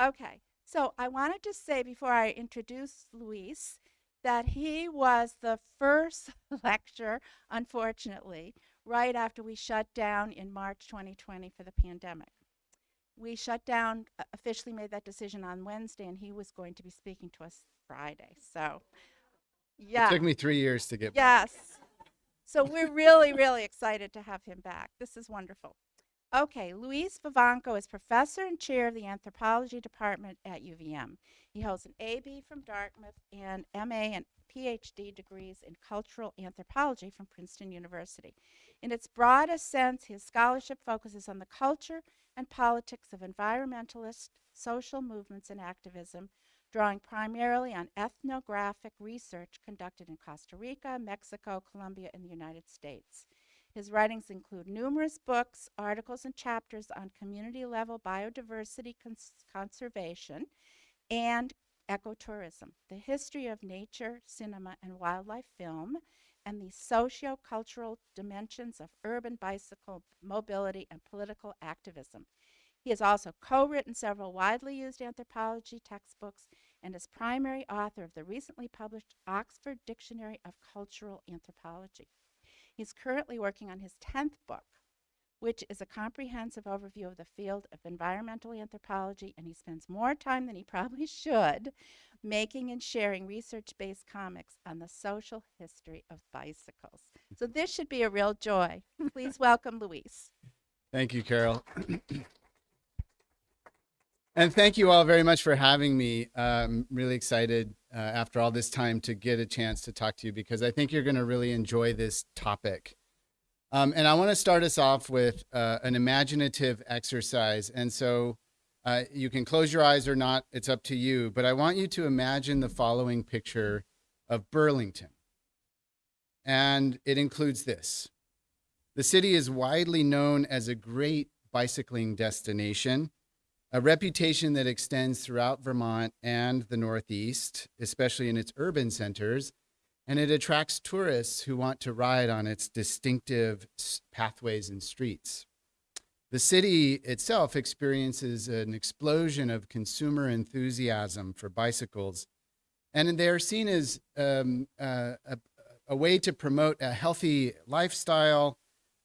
Okay, so I wanted to say before I introduce Luis that he was the first lecturer, unfortunately, right after we shut down in March 2020 for the pandemic. We shut down, uh, officially made that decision on Wednesday, and he was going to be speaking to us Friday. So, yeah. It took me three years to get back. Yes. So we're really, really excited to have him back. This is wonderful. Okay, Luis Vivanco is professor and chair of the anthropology department at UVM. He holds an AB from Dartmouth and MA and PhD degrees in cultural anthropology from Princeton University. In its broadest sense, his scholarship focuses on the culture and politics of environmentalist social movements and activism, drawing primarily on ethnographic research conducted in Costa Rica, Mexico, Colombia, and the United States. His writings include numerous books, articles, and chapters on community level biodiversity cons conservation and ecotourism, the history of nature, cinema, and wildlife film, and the socio-cultural dimensions of urban bicycle mobility and political activism. He has also co-written several widely used anthropology textbooks and is primary author of the recently published Oxford Dictionary of Cultural Anthropology. He's currently working on his 10th book, which is a comprehensive overview of the field of environmental anthropology, and he spends more time than he probably should making and sharing research-based comics on the social history of bicycles. So this should be a real joy. Please welcome Luis. Thank you, Carol. and thank you all very much for having me. I'm really excited uh, after all this time to get a chance to talk to you because I think you're going to really enjoy this topic. Um, and I want to start us off with uh, an imaginative exercise. And so uh, you can close your eyes or not, it's up to you. But I want you to imagine the following picture of Burlington. And it includes this. The city is widely known as a great bicycling destination a reputation that extends throughout Vermont and the Northeast, especially in its urban centers, and it attracts tourists who want to ride on its distinctive pathways and streets. The city itself experiences an explosion of consumer enthusiasm for bicycles, and they are seen as um, uh, a, a, way to promote a healthy lifestyle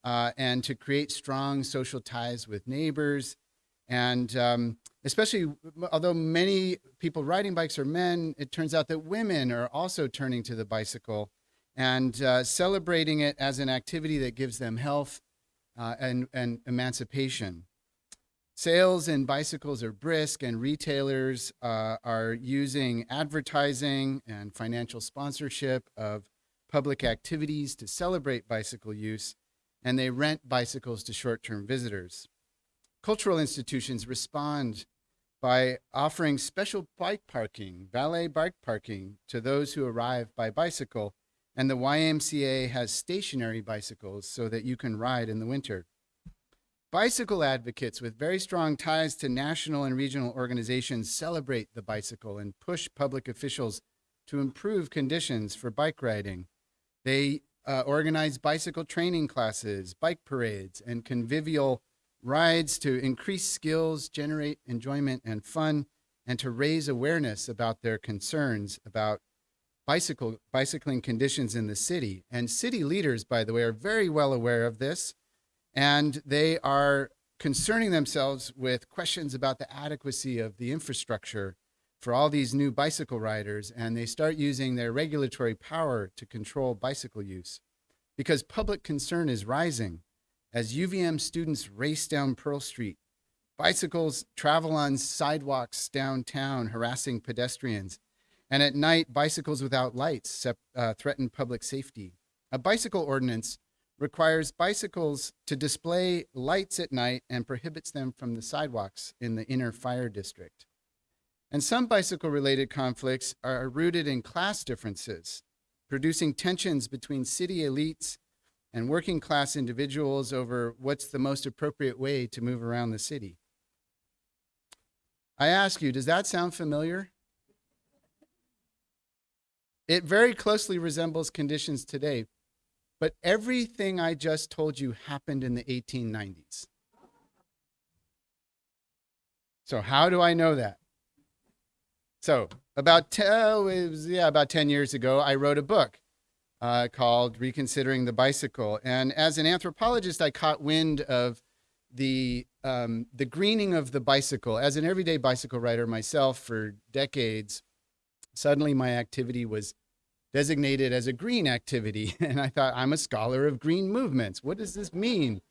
uh, and to create strong social ties with neighbors and um, especially, although many people riding bikes are men, it turns out that women are also turning to the bicycle and uh, celebrating it as an activity that gives them health uh, and, and emancipation. Sales in bicycles are brisk, and retailers uh, are using advertising and financial sponsorship of public activities to celebrate bicycle use, and they rent bicycles to short-term visitors. Cultural institutions respond by offering special bike parking, valet bike parking to those who arrive by bicycle. And the YMCA has stationary bicycles so that you can ride in the winter. Bicycle advocates with very strong ties to national and regional organizations celebrate the bicycle and push public officials to improve conditions for bike riding. They uh, organize bicycle training classes, bike parades, and convivial rides to increase skills, generate enjoyment and fun, and to raise awareness about their concerns about bicycle, bicycling conditions in the city. And city leaders, by the way, are very well aware of this, and they are concerning themselves with questions about the adequacy of the infrastructure for all these new bicycle riders, and they start using their regulatory power to control bicycle use because public concern is rising as UVM students race down Pearl Street. Bicycles travel on sidewalks downtown, harassing pedestrians. And at night, bicycles without lights uh, threaten public safety. A bicycle ordinance requires bicycles to display lights at night and prohibits them from the sidewalks in the inner fire district. And some bicycle-related conflicts are rooted in class differences, producing tensions between city elites and working class individuals over what's the most appropriate way to move around the city. I ask you, does that sound familiar? It very closely resembles conditions today, but everything I just told you happened in the 1890s. So how do I know that? So about oh, was, yeah about ten years ago, I wrote a book uh, called "Reconsidering the Bicycle," and as an anthropologist, I caught wind of the um, the greening of the bicycle. As an everyday bicycle rider myself for decades, suddenly my activity was designated as a green activity, and I thought I'm a scholar of green movements. What does this mean?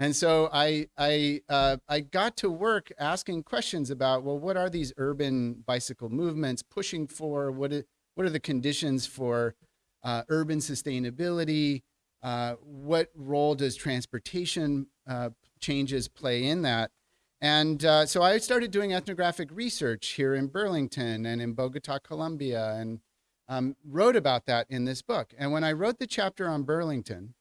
And so I I uh, I got to work asking questions about well, what are these urban bicycle movements pushing for? What is, what are the conditions for uh, urban sustainability? Uh, what role does transportation uh, changes play in that? And uh, so I started doing ethnographic research here in Burlington and in Bogota, Colombia, and um, wrote about that in this book. And when I wrote the chapter on Burlington,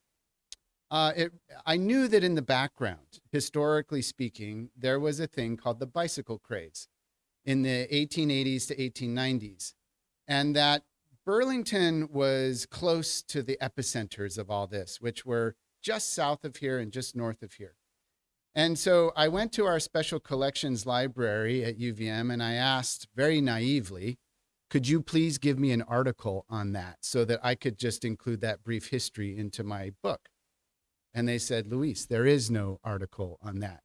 uh, it, I knew that in the background, historically speaking, there was a thing called the bicycle craze in the 1880s to 1890s, and that Burlington was close to the epicenters of all this, which were just south of here and just north of here. And so I went to our special collections library at UVM and I asked very naively, could you please give me an article on that so that I could just include that brief history into my book? And they said, Luis, there is no article on that.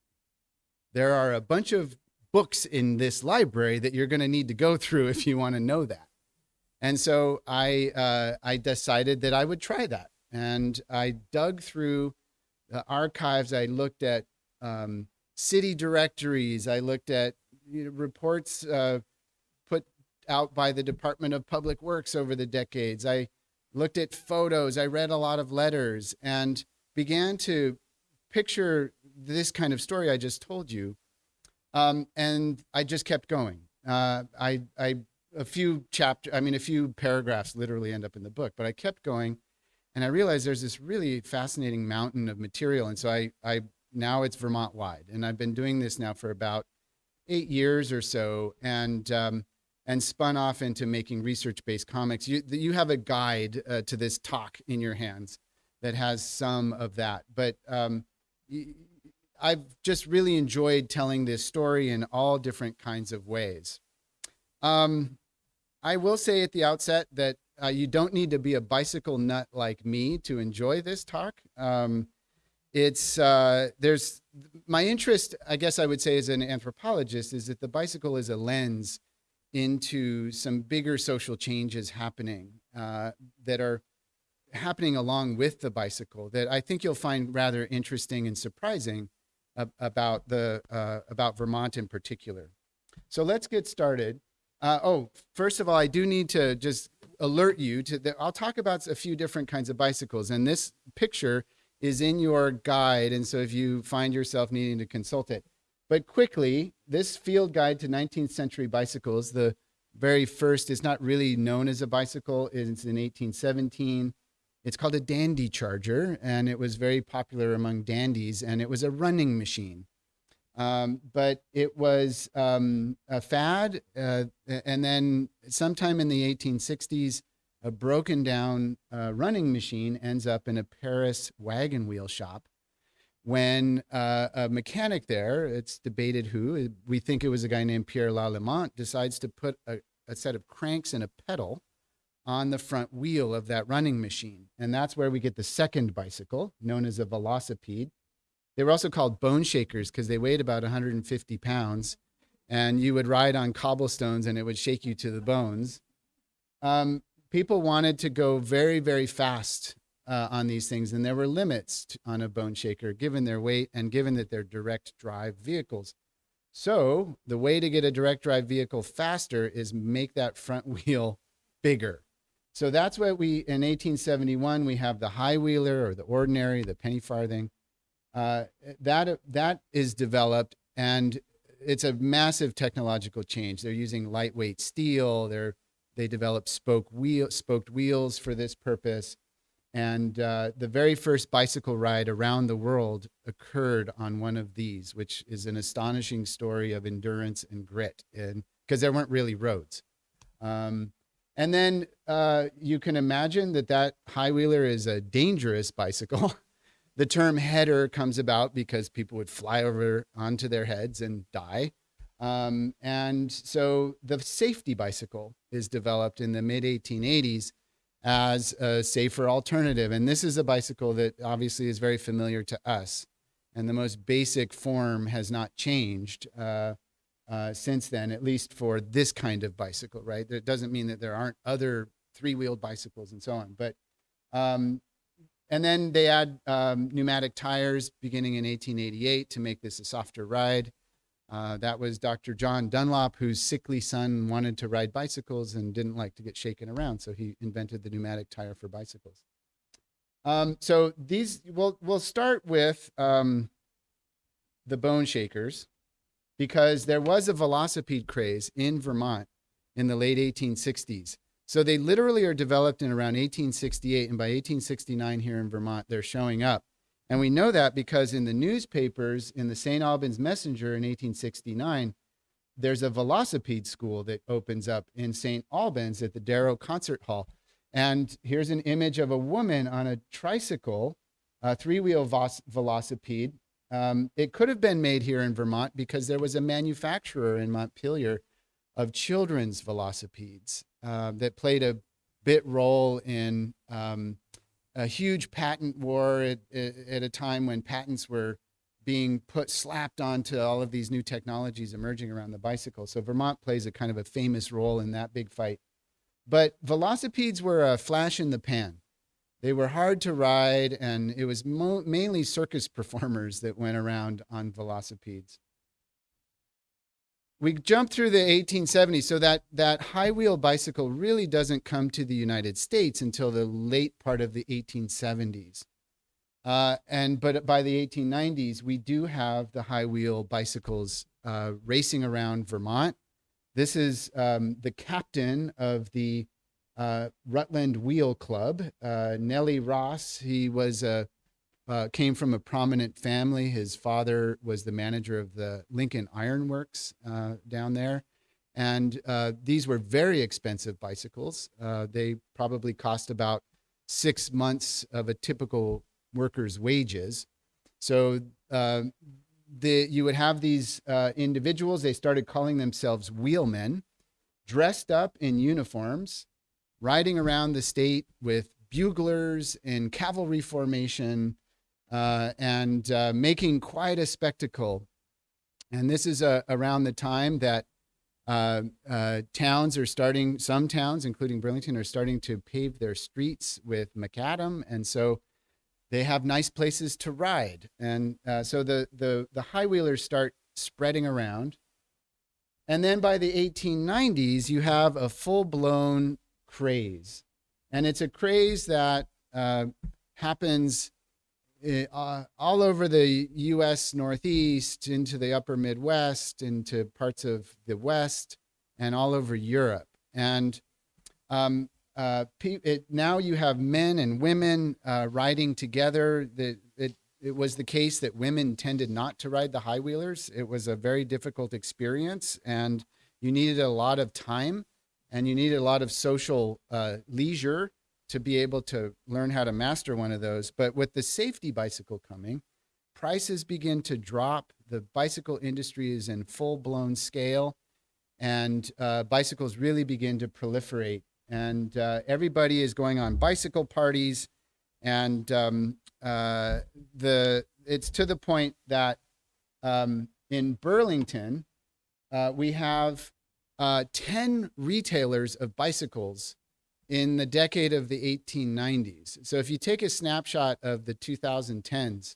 There are a bunch of books in this library that you're going to need to go through if you want to know that. And so I, uh, I decided that I would try that. And I dug through the archives. I looked at um, city directories. I looked at you know, reports uh, put out by the Department of Public Works over the decades. I looked at photos. I read a lot of letters. And began to picture this kind of story I just told you. Um, and I just kept going. Uh, I, I, a few chapter, I mean, a few paragraphs literally end up in the book, but I kept going and I realized there's this really fascinating mountain of material. And so I, I, now it's Vermont wide and I've been doing this now for about eight years or so and, um, and spun off into making research-based comics. You, you have a guide uh, to this talk in your hands that has some of that. But um, I've just really enjoyed telling this story in all different kinds of ways. Um, I will say at the outset that uh, you don't need to be a bicycle nut like me to enjoy this talk. Um, it's uh, there's my interest, I guess I would say, as an anthropologist, is that the bicycle is a lens into some bigger social changes happening uh, that are happening along with the bicycle that I think you'll find rather interesting and surprising about the uh, about Vermont in particular. So let's get started. Uh, oh, first of all, I do need to just alert you to that. I'll talk about a few different kinds of bicycles, and this picture is in your guide. And so if you find yourself needing to consult it, but quickly, this field guide to 19th century bicycles, the very first is not really known as a bicycle. It's in 1817. It's called a dandy charger, and it was very popular among dandies, and it was a running machine. Um, but it was um, a fad, uh, and then sometime in the 1860s, a broken down uh, running machine ends up in a Paris wagon wheel shop. When uh, a mechanic there, it's debated who, we think it was a guy named Pierre Lallement, decides to put a, a set of cranks and a pedal on the front wheel of that running machine. And that's where we get the second bicycle, known as a velocipede. They were also called bone shakers because they weighed about 150 pounds. And you would ride on cobblestones and it would shake you to the bones. Um, people wanted to go very, very fast uh, on these things. And there were limits to, on a bone shaker given their weight and given that they're direct drive vehicles. So the way to get a direct drive vehicle faster is make that front wheel bigger. So that's what we, in 1871, we have the high wheeler or the ordinary, the penny farthing. Uh, that, that is developed and it's a massive technological change. They're using lightweight steel. They're, they developed spoke wheel, spoked wheels for this purpose. And uh, the very first bicycle ride around the world occurred on one of these, which is an astonishing story of endurance and grit, because there weren't really roads. Um, and then uh, you can imagine that that high wheeler is a dangerous bicycle. the term header comes about because people would fly over onto their heads and die. Um, and so the safety bicycle is developed in the mid 1880s as a safer alternative. And this is a bicycle that obviously is very familiar to us. And the most basic form has not changed uh, uh, since then, at least for this kind of bicycle, right? That doesn't mean that there aren't other three wheeled bicycles and so on. But, um, and then they add um, pneumatic tires beginning in 1888 to make this a softer ride. Uh, that was Dr. John Dunlop, whose sickly son wanted to ride bicycles and didn't like to get shaken around, so he invented the pneumatic tire for bicycles. Um, so these, we'll, we'll start with um, the bone shakers because there was a velocipede craze in Vermont in the late 1860s. So they literally are developed in around 1868, and by 1869 here in Vermont, they're showing up. And we know that because in the newspapers, in the St. Albans Messenger in 1869, there's a velocipede school that opens up in St. Albans at the Darrow Concert Hall. And here's an image of a woman on a tricycle, a three wheel velocipede. Um, it could have been made here in Vermont because there was a manufacturer in Montpelier of children's velocipedes uh, that played a bit role in um, a huge patent war at, at a time when patents were being put slapped onto all of these new technologies emerging around the bicycle. So Vermont plays a kind of a famous role in that big fight. But velocipedes were a flash in the pan. They were hard to ride, and it was mainly circus performers that went around on velocipedes we jump through the 1870s so that that high wheel bicycle really doesn't come to the united states until the late part of the 1870s uh, and but by the 1890s we do have the high wheel bicycles uh, racing around vermont. This is um, the captain of the uh, rutland wheel club. Uh, nellie ross he was a uh, came from a prominent family. His father was the manager of the Lincoln Iron Works uh, down there. And uh, these were very expensive bicycles. Uh, they probably cost about six months of a typical worker's wages. So uh, the, you would have these uh, individuals, they started calling themselves wheelmen, dressed up in uniforms, riding around the state with buglers in cavalry formation, and uh, making quite a spectacle. And this is uh, around the time that uh, uh, towns are starting, some towns, including Burlington, are starting to pave their streets with macadam. And so they have nice places to ride. And uh, so the, the, the high wheelers start spreading around. And then by the 1890s, you have a full blown craze. And it's a craze that happens uh, all over the U.S. Northeast, into the upper Midwest, into parts of the West, and all over Europe. And um, uh, it, now you have men and women uh, riding together. The, it, it was the case that women tended not to ride the high wheelers. It was a very difficult experience, and you needed a lot of time, and you needed a lot of social uh, leisure to be able to learn how to master one of those. But with the safety bicycle coming, prices begin to drop. The bicycle industry is in full blown scale, and uh, bicycles really begin to proliferate. And uh, everybody is going on bicycle parties, and um, uh, the it's to the point that um, in Burlington uh, we have uh, ten retailers of bicycles in the decade of the 1890s. So if you take a snapshot of the 2010s,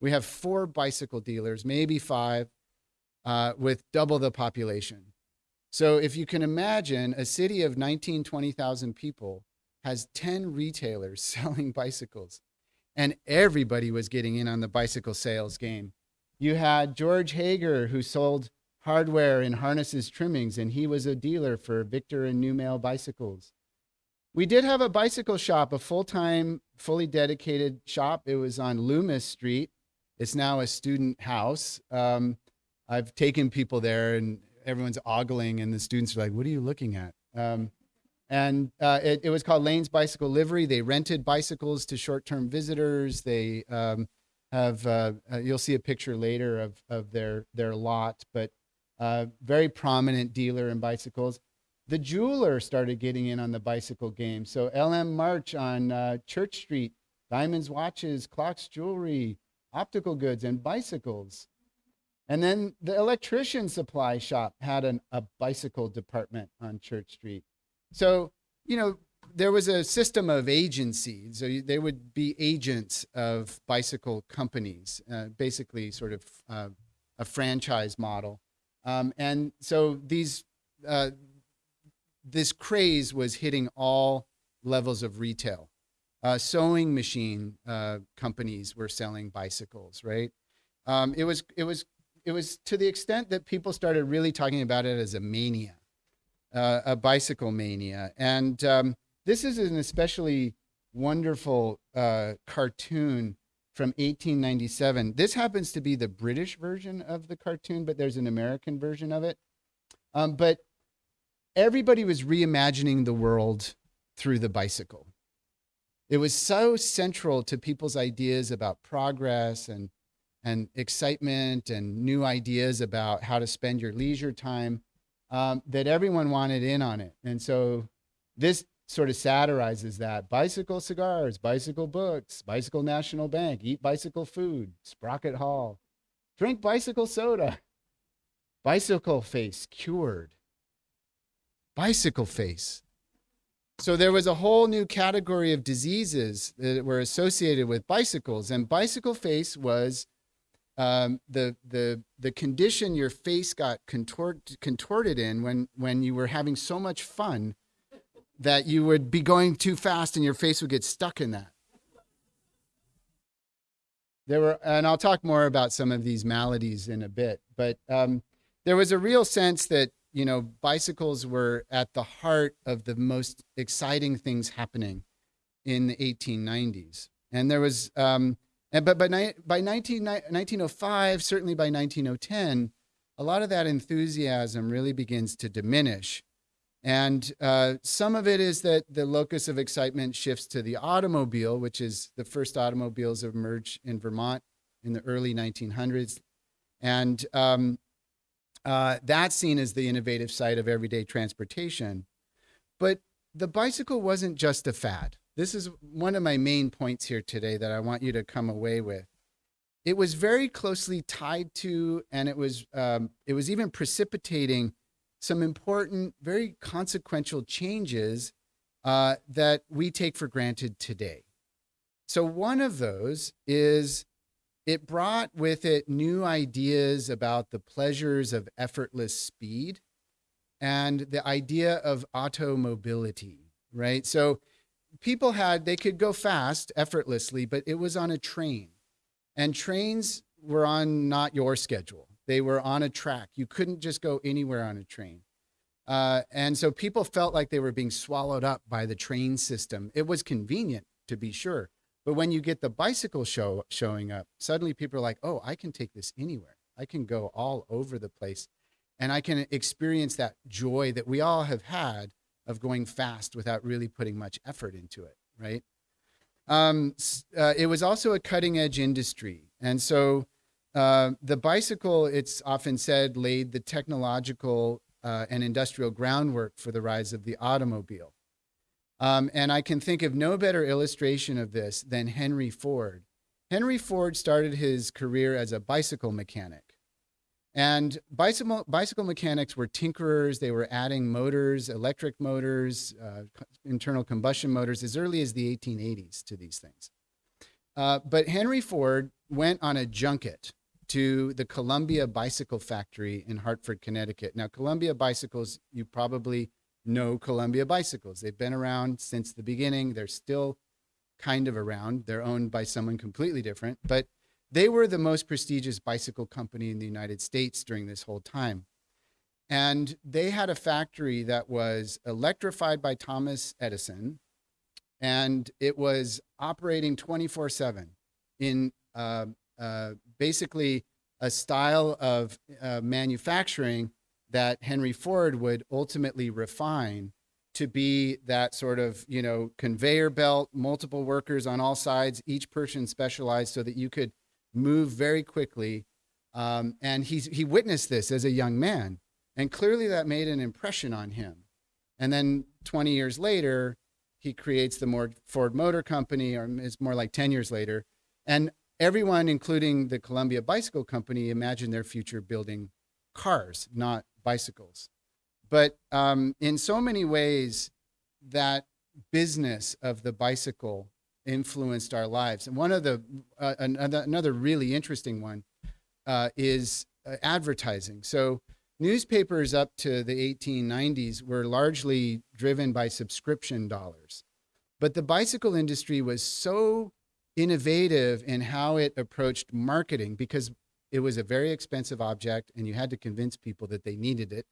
we have four bicycle dealers, maybe five, uh, with double the population. So if you can imagine a city of 19, 20,000 people has 10 retailers selling bicycles, and everybody was getting in on the bicycle sales game. You had George Hager, who sold hardware and harnesses trimmings, and he was a dealer for Victor and New bicycles. We did have a bicycle shop, a full time, fully dedicated shop. It was on Loomis Street. It's now a student house. Um, I've taken people there and everyone's ogling, and the students are like, What are you looking at? Um, and uh, it, it, was called Lane's Bicycle Livery. They rented bicycles to short term visitors. They um, have, uh, uh, you'll see a picture later of, of their, their lot, but uh, very prominent dealer in bicycles. The jeweler started getting in on the bicycle game. So LM March on uh, Church Street, diamonds, watches, clocks, jewelry, optical goods, and bicycles. And then the electrician supply shop had an, a bicycle department on Church Street. So, you know, there was a system of agency. So they would be agents of bicycle companies, uh, basically sort of uh, a franchise model. Um, and so these, uh, this craze was hitting all levels of retail. Uh, sewing machine uh, companies were selling bicycles, right? Um, it was it was it was to the extent that people started really talking about it as a mania, uh, a bicycle mania. And um, this is an especially wonderful uh, cartoon from 1897. This happens to be the British version of the cartoon, but there's an American version of it. Um, but everybody was reimagining the world through the bicycle. It was so central to people's ideas about progress and and excitement and new ideas about how to spend your leisure time um, that everyone wanted in on it. And so this sort of satirizes that bicycle cigars, bicycle books, bicycle national bank, eat bicycle food, Sprocket Hall, drink bicycle soda, bicycle face cured, bicycle face. So there was a whole new category of diseases that were associated with bicycles, and bicycle face was um, the the the condition your face got contort, contorted in when when you were having so much fun that you would be going too fast and your face would get stuck in that. There were, and I'll talk more about some of these maladies in a bit, but um, there was a real sense that you know bicycles were at the heart of the most exciting things happening in the 1890s, and there was. Um, and but by, ni- by 19, 1905, certainly by 1910, a lot of that enthusiasm really begins to diminish. And uh, some of it is that the locus of excitement shifts to the automobile, which is the first automobiles emerged in Vermont in the early 1900s. And um, uh, that's seen as the innovative side of everyday transportation. But the bicycle wasn't just a fad. This is one of my main points here today that I want you to come away with. It was very closely tied to, and it was um, it was even precipitating some important, very consequential changes uh, that we take for granted today. So one of those is it brought with it new ideas about the pleasures of effortless speed and the idea of automobility, right? So people had, they could go fast effortlessly, but it was on a train. And trains were on not your schedule, they were on a track. You couldn't just go anywhere on a train. Uh, and so people felt like they were being swallowed up by the train system. It was convenient, to be sure. But when you get the bicycle show showing up, suddenly people are like, oh, I can take this anywhere. I can go all over the place and I can experience that joy that we all have had of going fast without really putting much effort into it, right? Um, uh, it was also a cutting edge industry. And so uh, the bicycle, it's often said, laid the technological uh, and industrial groundwork for the rise of the automobile. Um, and I can think of no better illustration of this than Henry Ford. Henry Ford started his career as a bicycle mechanic. And bicycle, bicycle mechanics were tinkerers. They were adding motors, electric motors, uh, internal combustion motors as early as the 1880s to these things. Uh, but Henry Ford went on a junket to the Columbia Bicycle Factory in Hartford, Connecticut. Now, Columbia Bicycles, you probably know Columbia Bicycles. They've been around since the beginning. They're still kind of around. They're owned by someone completely different, but they were the most prestigious bicycle company in the United States during this whole time. And they had a factory that was electrified by Thomas Edison, and it was operating 24 7 in uh, uh, basically a style of uh, manufacturing that Henry Ford would ultimately refine to be that sort of you know conveyor belt, multiple workers on all sides, each person specialized, so that you could move very quickly Um, and he's, he witnessed this as a young man. And clearly that made an impression on him. And then 20 years later, he creates the more Ford Motor Company, or it's more like 10 years later. And everyone, including the Columbia Bicycle Company, imagined their future building cars, not bicycles. But um, in so many ways, that business of the bicycle influenced our lives. And one of the, uh, another, another really interesting one uh, is uh, advertising. So newspapers up to the 1890s were largely driven by subscription dollars. But the bicycle industry was so innovative in how it approached marketing because it was a very expensive object and you had to convince people that they needed it.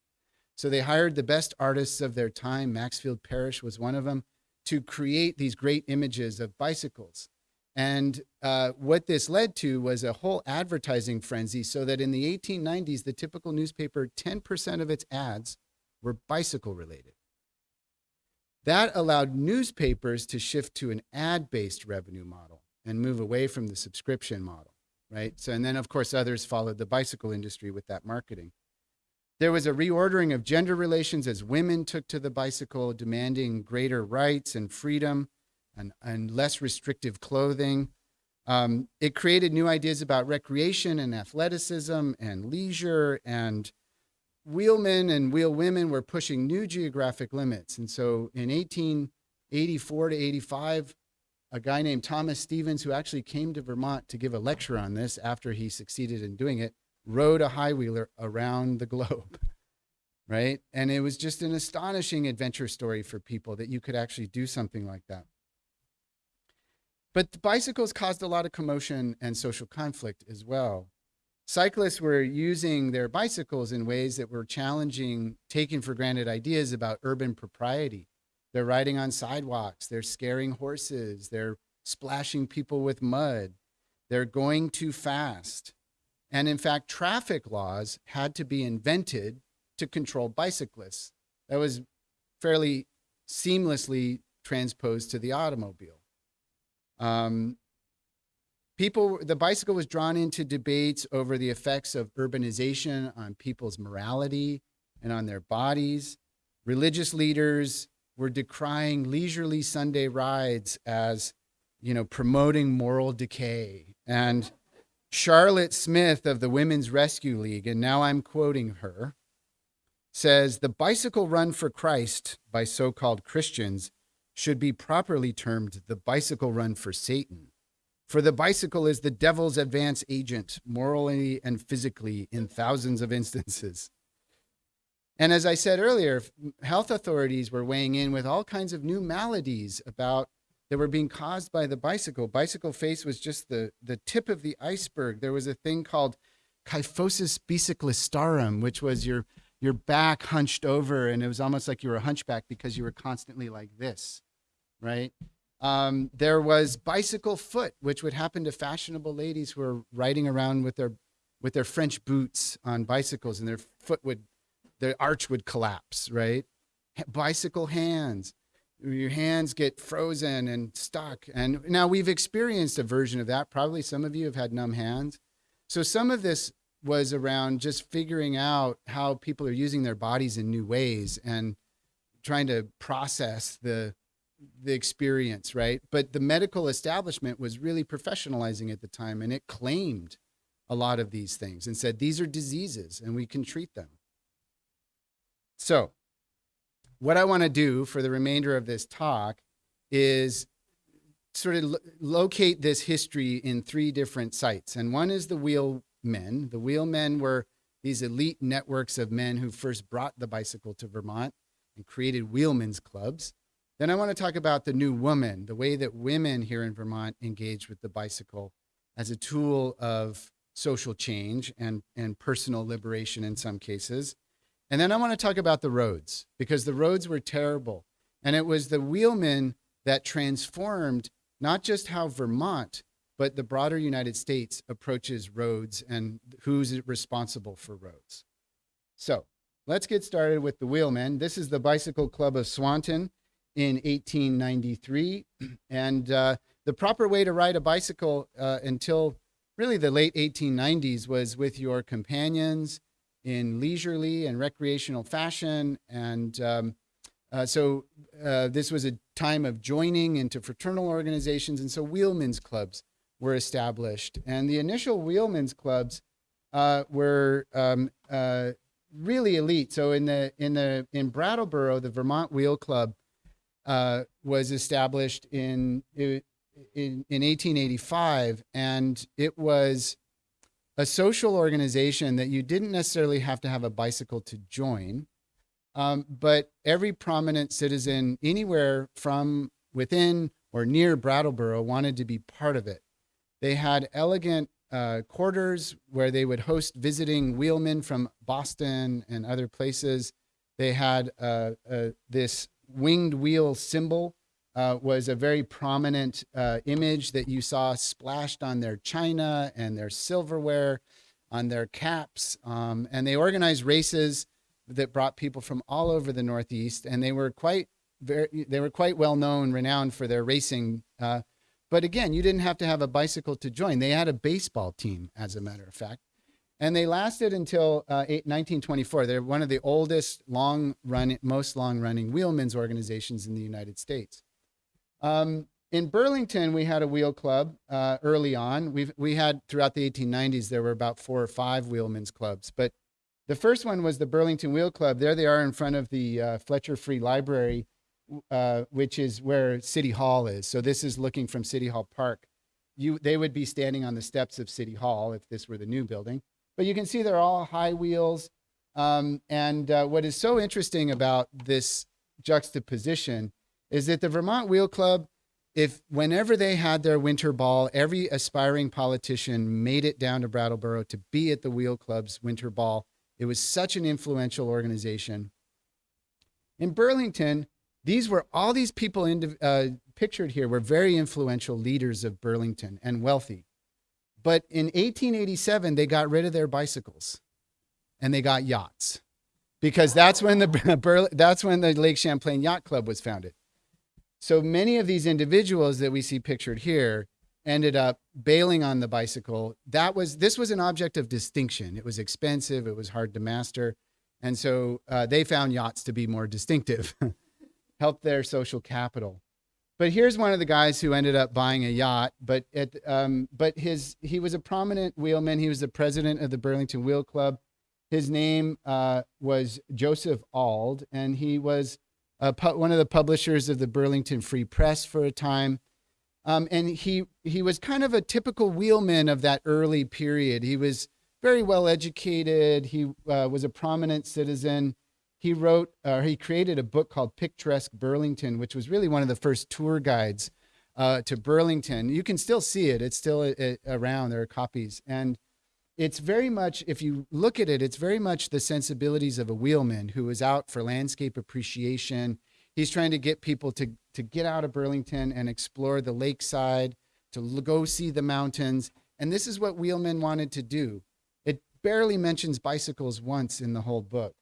So they hired the best artists of their time. Maxfield Parrish was one of them to create these great images of bicycles. And uh, what this led to was a whole advertising frenzy so that in the 1890s, the typical newspaper, 10% of its ads were bicycle related. That allowed newspapers to shift to an ad-based revenue model and move away from the subscription model, right? So, and then of course others followed the bicycle industry with that marketing. There was a reordering of gender relations as women took to the bicycle, demanding greater rights and freedom and, and less restrictive clothing. Um, it created new ideas about recreation and athleticism and leisure and wheelmen and wheelwomen were pushing new geographic limits. And so in 1884 to 85, a guy named Thomas Stevens, who actually came to Vermont to give a lecture on this after he succeeded in doing it, rode a high wheeler around the globe. Right? And it was just an astonishing adventure story for people that you could actually do something like that. But bicycles caused a lot of commotion and social conflict as well. Cyclists were using their bicycles in ways that were challenging taken for granted ideas about urban propriety. They're riding on sidewalks, they're scaring horses, they're splashing people with mud, they're going too fast. And in fact, traffic laws had to be invented to control bicyclists. That was fairly seamlessly transposed to the automobile. Um, people, the bicycle was drawn into debates over the effects of urbanization on people's morality and on their bodies. Religious leaders were decrying leisurely Sunday rides as, you know, promoting moral decay. And Charlotte Smith of the Women's Rescue League, and now I'm quoting her, says the bicycle run for Christ by so-called Christians should be properly termed the bicycle run for Satan. For the bicycle is the devil's advance agent, morally and physically, in thousands of instances. And as I said earlier, health authorities were weighing in with all kinds of new maladies about that were being caused by the bicycle. Bicycle face was just the, the tip of the iceberg. There was a thing called kyphosis bicyclistarum, which was your, your back hunched over, and it was almost like you were a hunchback because you were constantly like this right? Um, there was bicycle foot, which would happen to fashionable ladies who were riding around with their with their French boots on bicycles, and their foot would, their arch would collapse, right? bicycle hands, your hands get frozen and stuck. And now we've experienced a version of that. Probably some of you have had numb hands. So some of this was around just figuring out how people are using their bodies in new ways and trying to process the the experience, right? But the medical establishment was really professionalizing at the time and it claimed a lot of these things and said these are diseases and we can treat them. So, what I want to do for the remainder of this talk is sort of lo locate this history in three different sites. And one is the wheelmen. The wheelmen were these elite networks of men who first brought the bicycle to Vermont and created wheelmen's clubs. Then I want to talk about the new woman, the way that women here in Vermont engage with the bicycle as a tool of social change and, and personal liberation in some cases. And then I want to talk about the roads because the roads were terrible. And it was the wheelmen that transformed not just how Vermont, but the broader United States approaches roads and who's responsible for roads. So let's get started with the wheelmen. This is the Bicycle Club of Swanton in 1893. And uh, the proper way to ride a bicycle uh, until really the late 1890s was with your companions in leisurely and recreational fashion. And um, uh, so uh, this was a time of joining into fraternal organizations. And so wheelmen's clubs were established. And the initial wheelmen's clubs uh, were um, uh, really elite. So in the in the in Brattleboro, the Vermont Wheel Club uh, was established in, in in 1885, and it was a social organization that you didn't necessarily have to have a bicycle to join, um, but every prominent citizen anywhere from within or near Brattleboro wanted to be part of it. They had elegant uh, quarters where they would host visiting wheelmen from Boston and other places. They had uh, uh, this winged wheel symbol uh, was a very prominent uh, image that you saw splashed on their china and their silverware, on their caps. Um, and they organized races that brought people from all over the Northeast, and they were quite very, they were quite well known, renowned for their racing. Uh, but again, you didn't have to have a bicycle to join. They had a baseball team, as a matter of fact. And they lasted until uh, 1924. They're one of the oldest, long run, most long running wheelmen's organizations in the United States. Um, in Burlington, we had a wheel club uh, early on. We've, we had throughout the 1890s, there were about four or five wheelmen's clubs. But the first one was the Burlington Wheel Club. There they are in front of the uh, Fletcher Free Library, uh, which is where City Hall is. So this is looking from City Hall Park. You, they would be standing on the steps of City Hall if this were the new building. But you can see they're all high wheels. Um, and uh, what is so interesting about this juxtaposition is that the Vermont Wheel Club, if whenever they had their winter ball, every aspiring politician made it down to Brattleboro to be at the Wheel Club's winter ball. It was such an influential organization. In Burlington, these were all these people in, uh, pictured here were very influential leaders of Burlington and wealthy. But in 1887, they got rid of their bicycles and they got yachts because that's when the that's when the Lake Champlain Yacht Club was founded. So many of these individuals that we see pictured here ended up bailing on the bicycle. That was this was an object of distinction. It was expensive. It was hard to master, and so uh, they found yachts to be more distinctive, helped their social capital. But here's one of the guys who ended up buying a yacht. But at, um, but his he was a prominent wheelman. He was the president of the Burlington Wheel Club. His name uh, was Joseph Auld, and he was pu- one of the publishers of the Burlington Free Press for a time. Um, and he he was kind of a typical wheelman of that early period. He was very well educated. He uh, was a prominent citizen. He wrote or uh, he created a book called Picturesque Burlington, which was really one of the first tour guides uh, to Burlington. You can still see it; it's still a, a, around. There are copies, and it's very much, if you look at it, it's very much the sensibilities of a wheelman who is out for landscape appreciation. He's trying to get people to, to get out of Burlington and explore the lakeside, to go see the mountains. And this is what wheelmen wanted to do. It barely mentions bicycles once in the whole book.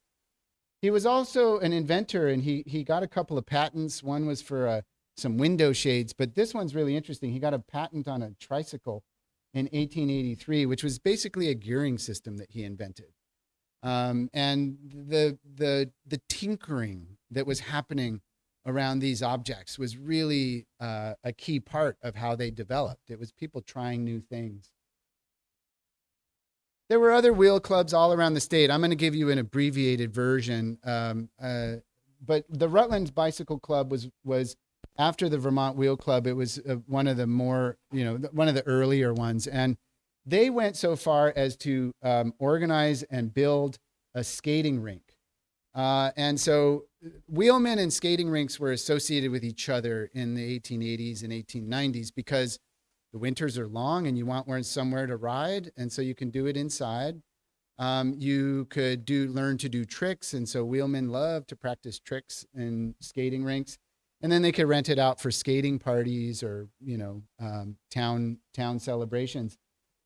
He was also an inventor and he, he got a couple of patents. One was for uh, some window shades, but this one's really interesting. He got a patent on a tricycle in 1883, which was basically a gearing system that he invented. Um, and the, the, the tinkering that was happening around these objects was really uh, a key part of how they developed. It was people trying new things. There were other wheel clubs all around the state. I'm going to give you an abbreviated version. Um, uh, but the Rutland's Bicycle Club was, was after the Vermont Wheel Club, it was uh, one of the more, you know, one of the earlier ones. And they went so far as to um, organize and build a skating rink. Uh, and so wheelmen and skating rinks were associated with each other in the 1880s and 1890s because the winters are long and you want somewhere to ride. And so you can do it inside. Um, you could do learn to do tricks. And so wheelmen love to practice tricks in skating rinks and then they could rent it out for skating parties or you know um, town town celebrations.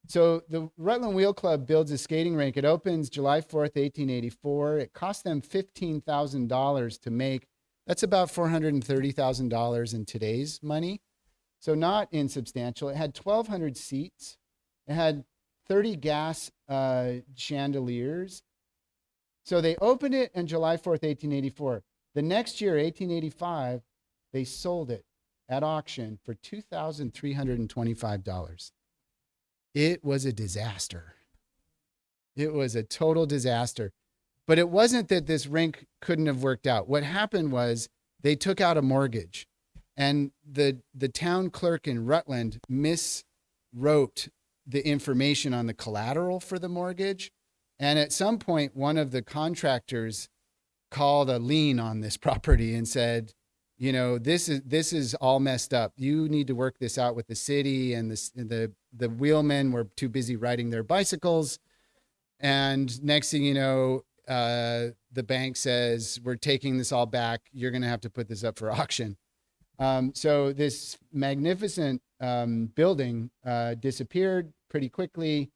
So the Rutland Wheel Club builds a skating rink. It opens July 4th, 1884. It cost them $15,000 to make. That's about $430,000 in today's money. So not insubstantial. It had 1,200 seats. It had 30 gas uh, chandeliers. So they opened it on July 4th, 1884. The next year, 1885, they sold it at auction for $2,325. It was a disaster. It was a total disaster. But it wasn't that this rink couldn't have worked out. What happened was they took out a mortgage and the the town clerk in Rutland miswrote the information on the collateral for the mortgage. And at some point one of the contractors called a lien on this property and said, you know, this is this is all messed up. You need to work this out with the city and the the the wheelmen were too busy riding their bicycles. And next thing you know, uh, the bank says, We're taking this all back. You're going to have to put this up for auction. Um, so this magnificent um, building uh, disappeared pretty quickly.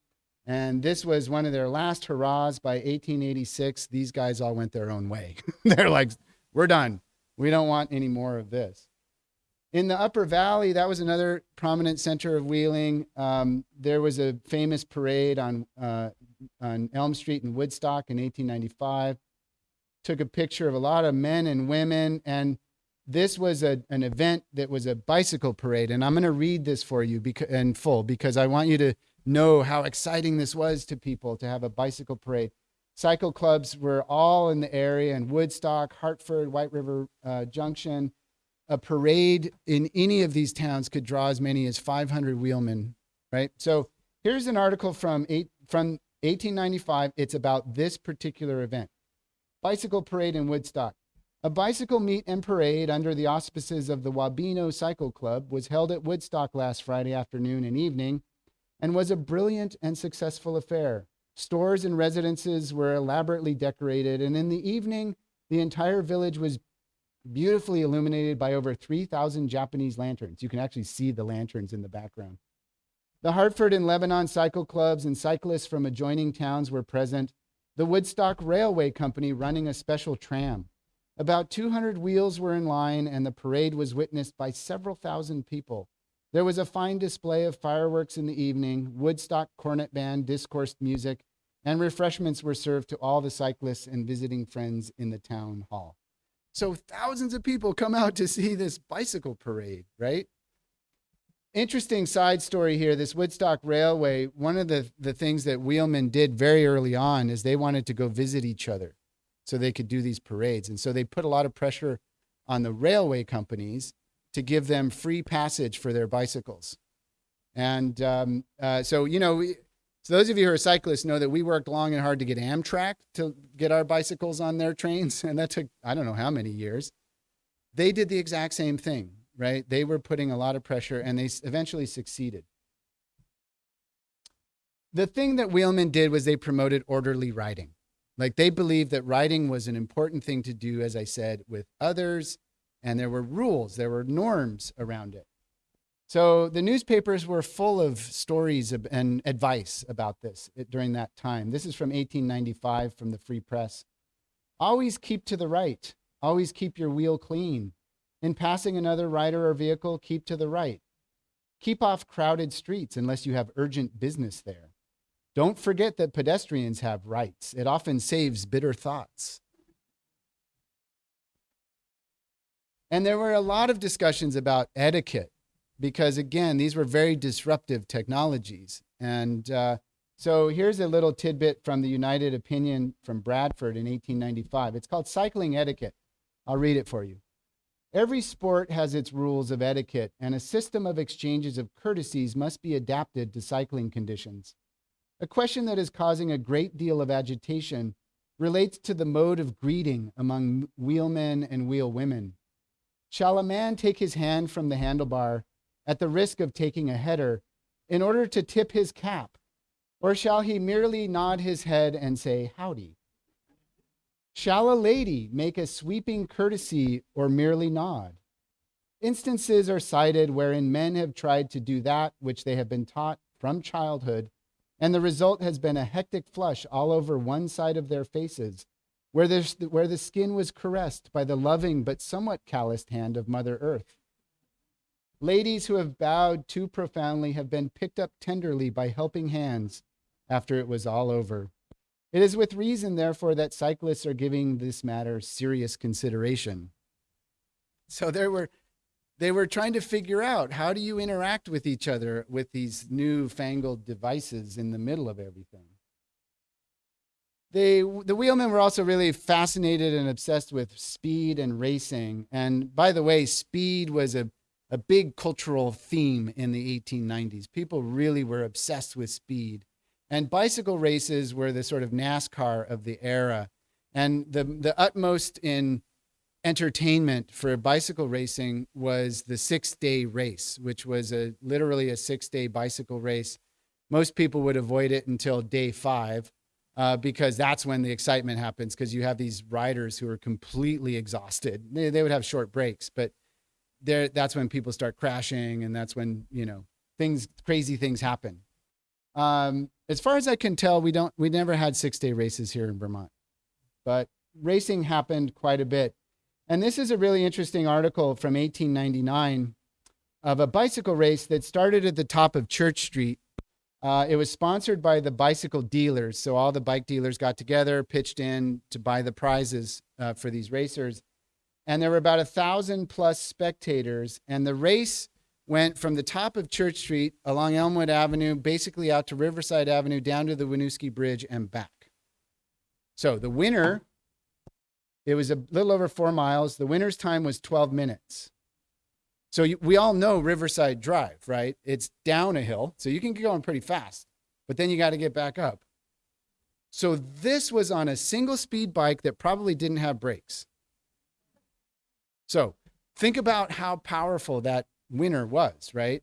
And this was one of their last hurrahs by 1886. These guys all went their own way. They're like, We're done. We don't want any more of this. In the Upper Valley, that was another prominent center of wheeling. Um, there was a famous parade on uh, on Elm Street in Woodstock in 1895. Took a picture of a lot of men and women, and this was a, an event that was a bicycle parade. And I'm going to read this for you in full because I want you to know how exciting this was to people to have a bicycle parade. Cycle clubs were all in the area in Woodstock, Hartford, White River uh, Junction. A parade in any of these towns could draw as many as 500 wheelmen, right? So here's an article from eight, from 1895. It's about this particular event. Bicycle parade in Woodstock. A bicycle meet and parade under the auspices of the Wabeno Cycle Club was held at Woodstock last Friday afternoon and evening and was a brilliant and successful affair. Stores and residences were elaborately decorated, and in the evening, the entire village was beautifully illuminated by over 3,000 Japanese lanterns. You can actually see the lanterns in the background. The Hartford and Lebanon cycle clubs and cyclists from adjoining towns were present. The Woodstock Railway Company running a special tram. About 200 wheels were in line, and the parade was witnessed by several thousand people. There was a fine display of fireworks in the evening, Woodstock cornet band discoursed music, and refreshments were served to all the cyclists and visiting friends in the town hall. So thousands of people come out to see this bicycle parade, right? Interesting side story here. This Woodstock Railway, one of the, the things that wheelmen did very early on is they wanted to go visit each other so they could do these parades. And so they put a lot of pressure on the railway companies to give them free passage for their bicycles. And um, uh, so, you know, so those of you who are cyclists know that we worked long and hard to get Amtrak to get our bicycles on their trains. And that took, I don't know how many years. They did the exact same thing right? They were putting a lot of pressure and they eventually succeeded. The thing that Wheelman did was they promoted orderly riding. Like they believed that riding was an important thing to do, as I said, with others, and there were rules, there were norms around it. So the newspapers were full of stories and advice about this eh, during that time. This is from 1895 from the Free Press. Always keep to the right. Always keep your wheel clean. In passing another rider or vehicle, keep to the right. Keep off crowded streets unless you have urgent business there. Don't forget that pedestrians have rights. It often saves bitter thoughts. And there were a lot of discussions about etiquette because, again, these were very disruptive technologies. And uh, so here's a little tidbit from the United Opinion from Bradford in 1895. It's called Cycling Etiquette. I'll read it for you. Every sport has its rules of etiquette, and a system of exchanges of courtesies must be adapted to cycling conditions. A question that is causing a great deal of agitation relates to the mode of greeting among wheelmen and wheelwomen. Shall a man take his hand from the handlebar at the risk of taking a header in order to tip his cap, or shall he merely nod his head and say howdy? Shall a lady make a sweeping courtesy or merely nod? Instances are cited wherein men have tried to do that which they have been taught from childhood, and the result has been a hectic flush all over one side of their faces, where, where the skin was caressed by the loving but somewhat calloused hand of Mother Earth. Ladies who have bowed too profoundly have been picked up tenderly by helping hands after it was all over. It is with reason, therefore, that cyclists are giving this matter serious consideration. So there were they were trying to figure out how do you interact with each other with these newfangled devices in the middle of everything. They, the wheelmen were also really fascinated and obsessed with speed and racing. And by the way, speed was a, a big cultural theme in the 1890s. People really were obsessed with speed. And bicycle races were the sort of NASCAR of the era. And the, the utmost in entertainment for bicycle racing was the six day race, which was a literally a six day bicycle race. Most people would avoid it until day five uh, because that's when the excitement happens because you have these riders who are completely exhausted. They, they would have short breaks, but there that's when people start crashing and that's when, you know, things crazy things happen. Um, as far as I can tell, we don't we never had six day races here in Vermont, but racing happened quite a bit and this is a really interesting article from 1899 of a bicycle race that started at the top of Church Street. Uh, it was sponsored by the bicycle dealers. So all the bike dealers got together, pitched in to buy the prizes uh, for these racers. And there were about a thousand plus spectators. And the race went from the top of Church Street along Elmwood Avenue, basically out to Riverside Avenue, down to the Winooski Bridge and back. So the winner it was a little over four miles. The winner's time was 12 minutes. So you, we all know Riverside Drive, right? It's down a hill, so you can get going pretty fast, but then you got to get back up. So this was on a single speed bike that probably didn't have brakes. So think about how powerful that winner was, right?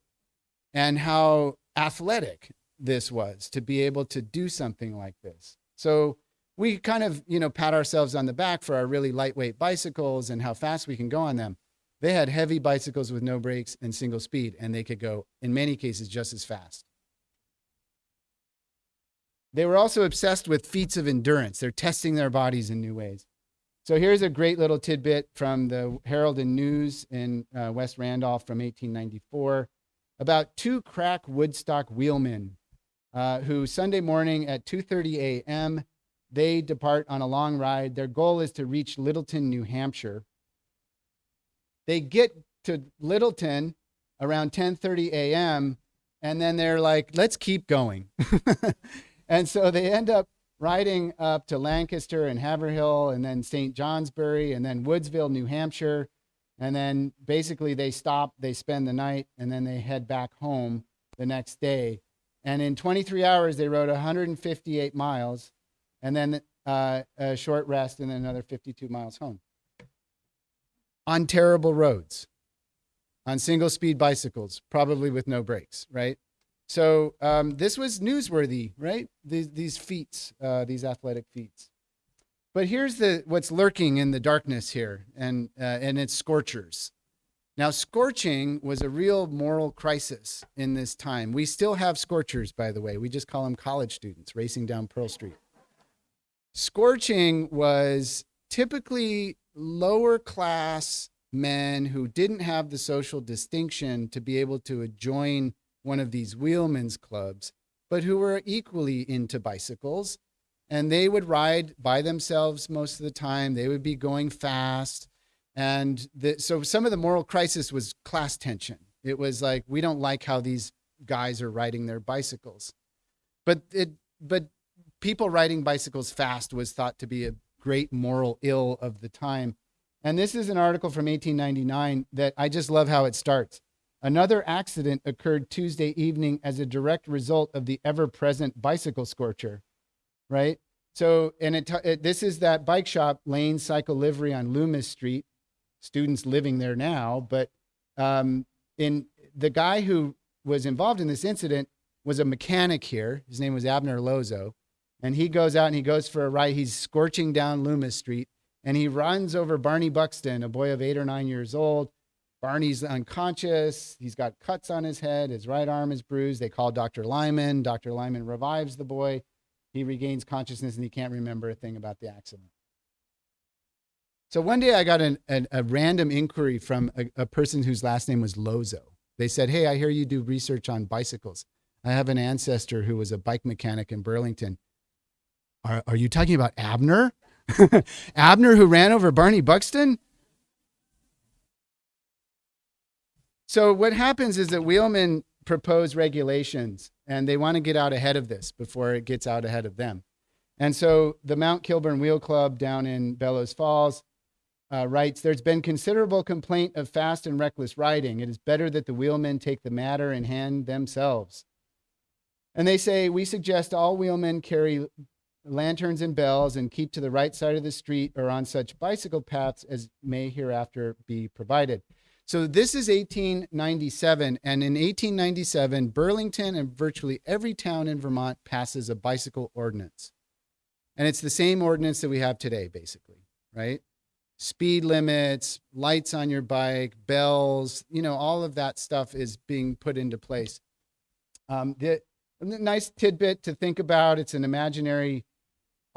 And how athletic this was to be able to do something like this. So we kind of, you know, pat ourselves on the back for our really lightweight bicycles and how fast we can go on them. They had heavy bicycles with no brakes and single speed, and they could go, in many cases, just as fast. They were also obsessed with feats of endurance. They're testing their bodies in new ways. So here's a great little tidbit from the Herald and News in uh, West Randolph from 1894 about two crack Woodstock wheelmen uh, who Sunday morning at 2:30 a.m. They depart on a long ride. Their goal is to reach Littleton, New Hampshire. They get to Littleton around 10:30 a.m. and then they're like, "Let's keep going." and so they end up riding up to Lancaster and Haverhill and then St. Johnsbury and then Woodsville, New Hampshire. And then basically they stop, they spend the night, and then they head back home the next day. And in 23 hours, they rode 158 miles and then uh, a short rest, and then another 52 miles home. On terrible roads, on single speed bicycles, probably with no brakes, right? So um, this was newsworthy, right? These, these feats, uh, these athletic feats. But here's the what's lurking in the darkness here, and uh, and it's scorchers. Now, scorching was a real moral crisis in this time. We still have scorchers, by the way. We just call them college students racing down Pearl Street. Scorching was typically lower class men who didn't have the social distinction to be able to join one of these wheelmen's clubs, but who were equally into bicycles. And they would ride by themselves most of the time. They would be going fast. And the, so some of the moral crisis was class tension. It was like, we don't like how these guys are riding their bicycles. But it, but people riding bicycles fast was thought to be a great moral ill of the time. And this is an article from 1899 that I just love how it starts. Another accident occurred Tuesday evening as a direct result of the ever present bicycle scorcher, right? So, and it, it, this is that bike shop, Lane Cycle Livery on Loomis Street. Students living there now, but um, in the guy who was involved in this incident was a mechanic here. His name was Abner Lozo and he goes out and he goes for a ride. He's scorching down Loomis Street and he runs over Barney Buxton, a boy of eight or nine years old. Barney's unconscious. He's got cuts on his head. His right arm is bruised. They call Dr. Lyman. Dr. Lyman revives the boy. He regains consciousness and he can't remember a thing about the accident. So one day I got an, an, a random inquiry from a, a person whose last name was Lozo. They said, Hey, I hear you do research on bicycles. I have an ancestor who was a bike mechanic in Burlington. Are, are you talking about Abner? Abner who ran over Barney Buxton? So what happens is that wheelmen propose regulations and they want to get out ahead of this before it gets out ahead of them. And so the Mount Kilburn Wheel Club down in Bellows Falls uh, writes There's been considerable complaint of fast and reckless riding. It is better that the wheelmen take the matter in hand themselves. And they say, We suggest all wheelmen carry lanterns and bells and keep to the right side of the street or on such bicycle paths as may hereafter be provided. So this is 1897, and in 1897, Burlington and virtually every town in Vermont passes a bicycle ordinance. And it's the same ordinance that we have today, basically, right? Speed limits, lights on your bike, bells, you know, all of that stuff is being put into place. Um, the, nice tidbit to think about, it's an imaginary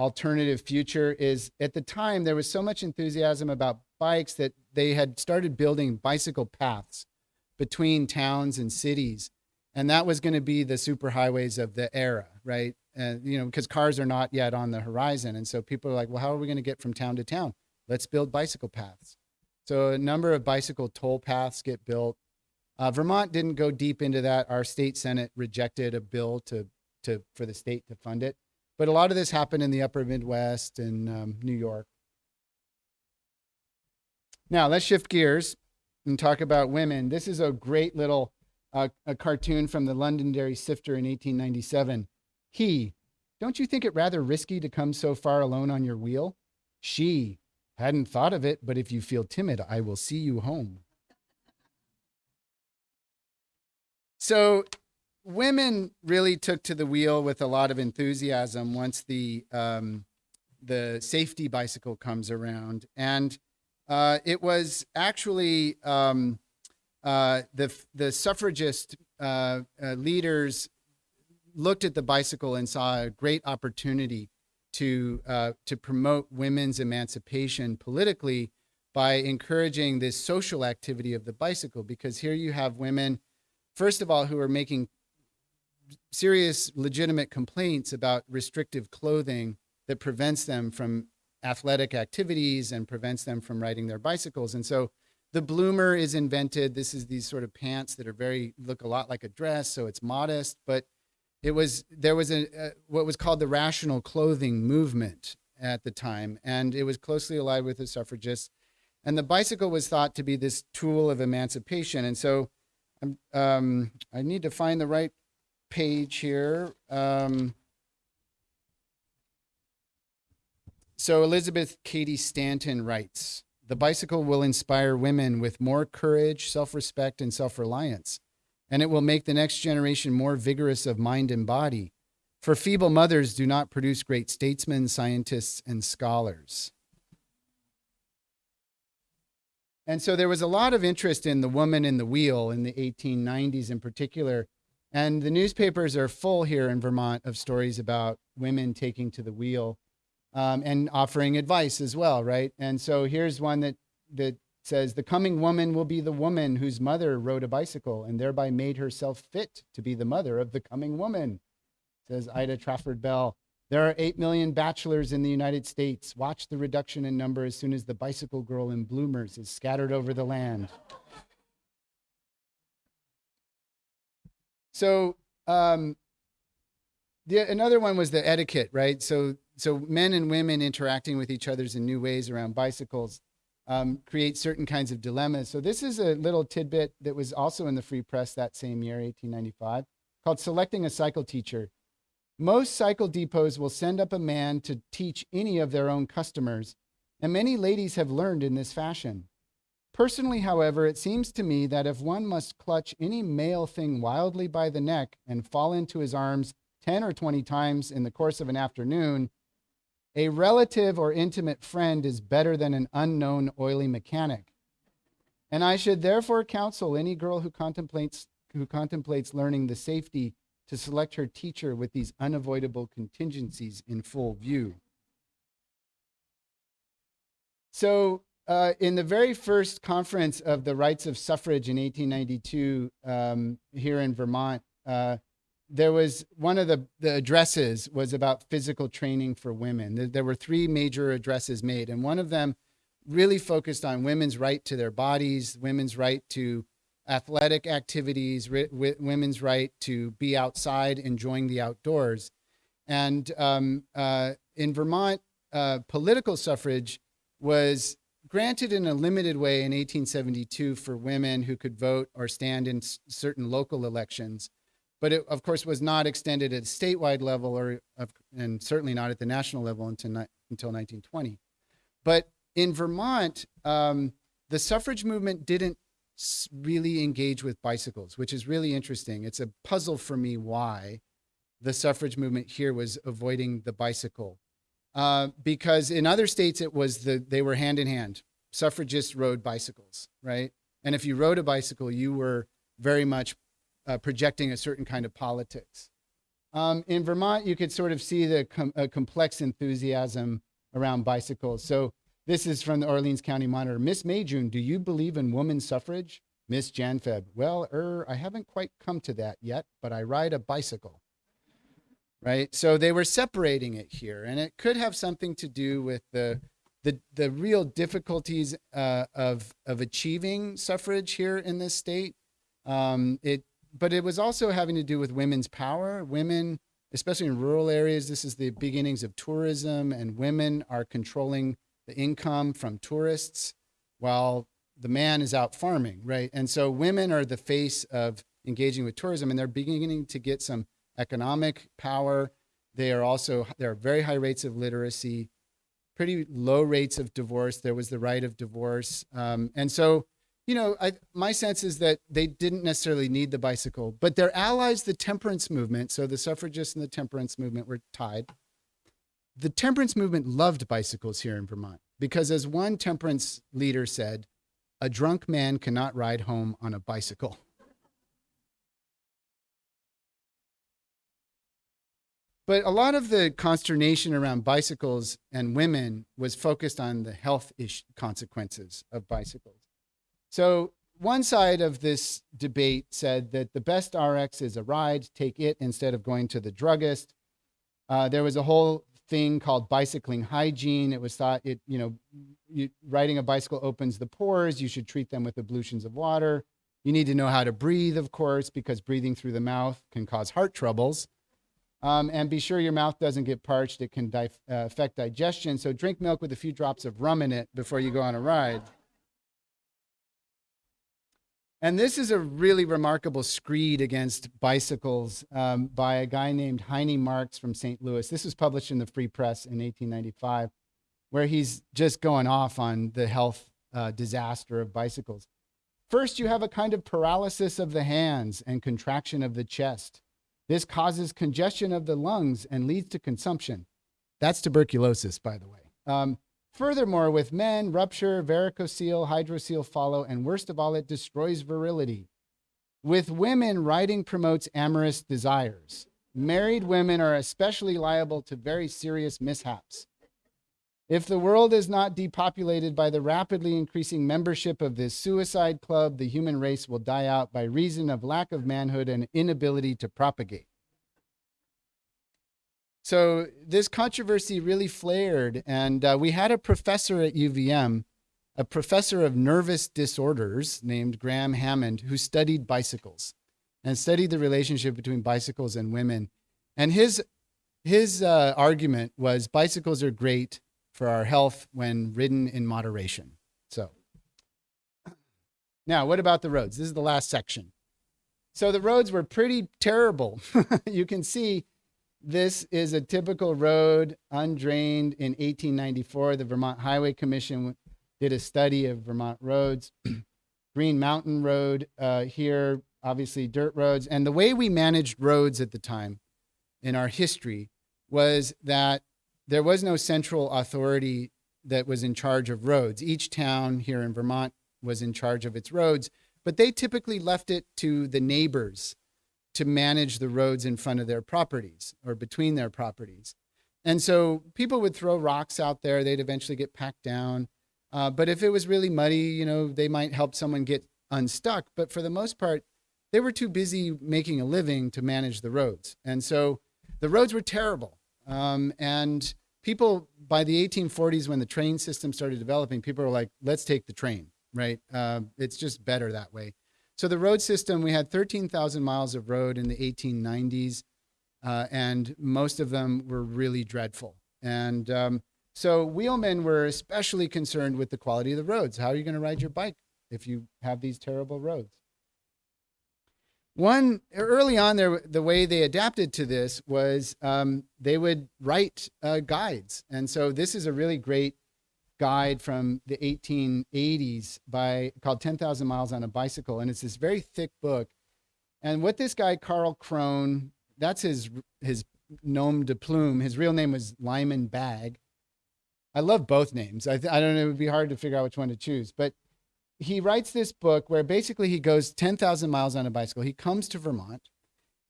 alternative future, is at the time there was so much enthusiasm about bikes that they had started building bicycle paths between towns and cities. And that was going to be the superhighways of the era, right? And, you know, because cars are not yet on the horizon. And so people are like, well, how are we going to get from town to town? Let's build bicycle paths. So a number of bicycle toll paths get built. Uh, Vermont didn't go deep into that. Our state senate rejected a bill to, to for the state to fund it. But a lot of this happened in the upper Midwest and um, New York. Now let's shift gears and talk about women. This is a great little uh, a cartoon from the Londonderry Sifter in 1897. He, don't you think it rather risky to come so far alone on your wheel? She, hadn't thought of it, but if you feel timid, I will see you home. So women really took to the wheel with a lot of enthusiasm once the um, the safety bicycle comes around, and uh, it was actually um, uh, the the suffragist uh, uh, leaders looked at the bicycle and saw a great opportunity to uh, to promote women's emancipation politically by encouraging this social activity of the bicycle. Because here you have women, first of all, who are making serious, legitimate complaints about restrictive clothing that prevents them from athletic activities and prevents them from riding their bicycles. And so the bloomer is invented. This is these sort of pants that are very look a lot like a dress, so it's modest, but it was there was a, what was called the rational clothing movement at the time, and it was closely allied with the suffragists. And the bicycle was thought to be this tool of emancipation. And so um I need to find the right page here. Um, So Elizabeth Cady Stanton writes, the bicycle will inspire women with more courage, self-respect, and self-reliance, and it will make the next generation more vigorous of mind and body. For feeble mothers do not produce great statesmen, scientists, and scholars. And so there was a lot of interest in the woman in the wheel in the 1890s in particular. And the newspapers are full here in Vermont of stories about women taking to the wheel um, and offering advice as well, right? And so here's one that that says the coming woman will be the woman whose mother rode a bicycle and thereby made herself fit to be the mother of the coming woman. Says Ida Trafford Bell. There are 8 million bachelors in the United States. Watch the reduction in number as soon as the bicycle girl in bloomers is scattered over the land. So um, the, another one was the etiquette, right? So so men and women interacting with each other in new ways around bicycles um, create certain kinds of dilemmas. So this is a little tidbit that was also in the Free Press that same year, 1895, called Selecting a Cycle Teacher. Most cycle depots will send up a man to teach any of their own customers, and many ladies have learned in this fashion. Personally, however, it seems to me that if one must clutch any male thing wildly by the neck and fall into his arms 10 or 20 times in the course of an afternoon, a relative or intimate friend is better than an unknown oily mechanic. And I should therefore counsel any girl who contemplates, who contemplates learning the safety to select her teacher with these unavoidable contingencies in full view. So uh, in the very first conference of the rights of suffrage in 1892 um, here in Vermont, uh, there was one of the, the addresses was about physical training for women. There, were three major addresses made, and one of them really focused on women's right to their bodies, women's right to athletic activities, women's right to be outside enjoying the outdoors. And um, uh, in Vermont, uh, political suffrage was granted in a limited way in 1872 for women who could vote or stand in certain local elections. But it, of course, was not extended at a statewide level or, and certainly not at the national level until, until 1920. But in Vermont, um, the suffrage movement didn't really engage with bicycles, which is really interesting. It's a puzzle for me why the suffrage movement here was avoiding the bicycle. Uh, because in other states, it was the they were hand in hand. Suffragists rode bicycles, right? And if you rode a bicycle, you were very much uh, projecting a certain kind of politics. Um, in Vermont, you could sort of see the com- uh, complex enthusiasm around bicycles. So this is from the Orleans County Monitor. Miss Mayjune, do you believe in woman suffrage? Miss Janfeb, well, er, I haven't quite come to that yet, but I ride a bicycle. Right? So they were separating it here, and it could have something to do with the the, the real difficulties uh, of of achieving suffrage here in this state. Um, it, but it was also having to do with women's power. Women, especially in rural areas, this is the beginnings of tourism, and women are controlling the income from tourists while the man is out farming, right? And so women are the face of engaging with tourism, and they're beginning to get some economic power. They are also there are very high rates of literacy, pretty low rates of divorce. There was the right of divorce, um, and so you know, I, my sense is that they didn't necessarily need the bicycle, but their allies, the temperance movement, so the suffragists and the temperance movement were tied. The temperance movement loved bicycles here in Vermont because, as one temperance leader said, a drunk man cannot ride home on a bicycle. But a lot of the consternation around bicycles and women was focused on the health consequences of bicycles. So one side of this debate said that the best RX is a ride, take it instead of going to the druggist. Uh, there was a whole thing called bicycling hygiene. It was thought it, you know, you, riding a bicycle opens the pores. You should treat them with ablutions of water. You need to know how to breathe, of course, because breathing through the mouth can cause heart troubles. Um, and be sure your mouth doesn't get parched. It can di- uh, affect digestion. So drink milk with a few drops of rum in it before you go on a ride. And this is a really remarkable screed against bicycles um, by a guy named Heine Marks from St. Louis. This was published in the Free Press in 1895, where he's just going off on the health uh, disaster of bicycles. First, you have a kind of paralysis of the hands and contraction of the chest. This causes congestion of the lungs and leads to consumption. That's tuberculosis, by the way. Um, Furthermore, with men, rupture, varicocele, hydrocele follow, and worst of all, it destroys virility. With women, riding promotes amorous desires. Married women are especially liable to very serious mishaps. If the world is not depopulated by the rapidly increasing membership of this suicide club, the human race will die out by reason of lack of manhood and inability to propagate. So this controversy really flared, and uh, we had a professor at UVM, a professor of nervous disorders named Graeme Hammond, who studied bicycles and studied the relationship between bicycles and women. And his his uh, argument was bicycles are great for our health when ridden in moderation. So now, what about the roads? This is the last section. So the roads were pretty terrible. you can see this is a typical road, undrained in 1894. The Vermont Highway Commission did a study of Vermont roads. Green Mountain Road uh, here, obviously dirt roads. And the way we managed roads at the time in our history was that there was no central authority that was in charge of roads. Each town here in Vermont was in charge of its roads, but they typically left it to the neighbors to manage the roads in front of their properties or between their properties. And so people would throw rocks out there, they'd eventually get packed down. Uh, but if it was really muddy, you know, they might help someone get unstuck. But for the most part, they were too busy making a living to manage the roads. And so the roads were terrible. Um, and people, by the 1840s, when the train system started developing, people were like, let's take the train, right? Uh, it's just better that way. So the road system, we had 13,000 miles of road in the 1890s, uh, and most of them were really dreadful. And um, so wheelmen were especially concerned with the quality of the roads. How are you going to ride your bike if you have these terrible roads? One early on, there the way they adapted to this was um, they would write uh, guides, and so this is a really great guide from the 1880s by called 10,000 Miles on a Bicycle, and it's this very thick book. And what this guy Karl Kron, that's his his nom de plume. His real name was Lyman Bagg. I love both names. I, I don't know. It would be hard to figure out which one to choose, but he writes this book where basically he goes 10,000 miles on a bicycle. He comes to Vermont.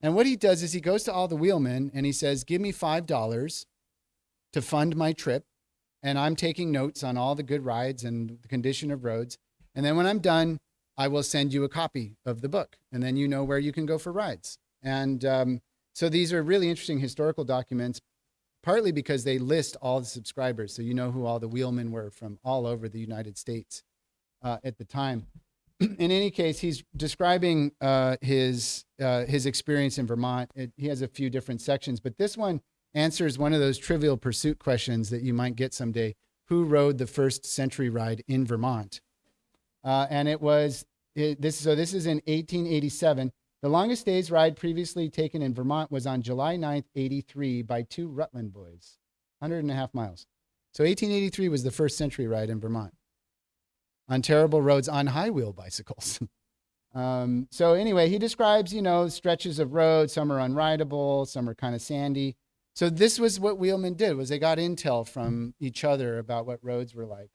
And what he does is he goes to all the wheelmen and he says, Give me $5 to fund my trip. And I'm taking notes on all the good rides and the condition of roads. And then when I'm done, I will send you a copy of the book. And then you know where you can go for rides. And um, so these are really interesting historical documents, partly because they list all the subscribers. So you know who all the wheelmen were from all over the United States uh, at the time. in any case, he's describing uh, his uh, his experience in Vermont. It, he has a few different sections, but this one answers one of those trivial pursuit questions that you might get someday. Who rode the first century ride in Vermont? Uh, and it was it, this. So this is in 1887. The longest day's ride previously taken in Vermont was on July 9th, 83, by two Rutland boys, 100 and a half miles. So 1883 was the first century ride in Vermont on terrible roads on high wheel bicycles. um, so anyway, he describes, you know, stretches of road. Some are unrideable, some are kind of sandy. So this was what wheelmen did: was they got intel from each other about what roads were like.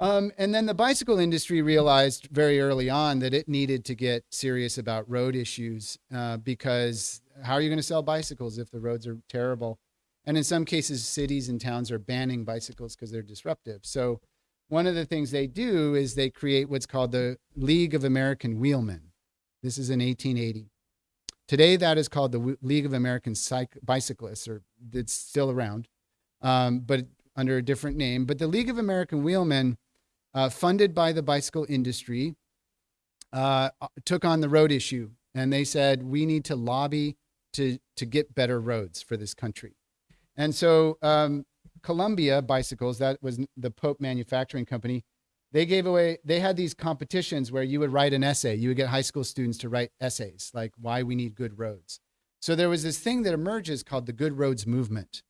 Um, and then the bicycle industry realized very early on that it needed to get serious about road issues uh, because how are you going to sell bicycles if the roads are terrible? And in some cases, cities and towns are banning bicycles because they're disruptive. So one of the things they do is they create what's called the League of American Wheelmen. This is in 1880. Today, that is called the League of American Cyc- Bicyclists, or it's still around, um, but under a different name. But the League of American Wheelmen, uh, funded by the bicycle industry, uh, took on the road issue, and they said we need to lobby to to get better roads for this country. And so um, Columbia Bicycles, that was the Pope Manufacturing Company, they gave away, they had these competitions where you would write an essay. You would get high school students to write essays like why we need good roads. So there was this thing that emerges called the Good Roads Movement.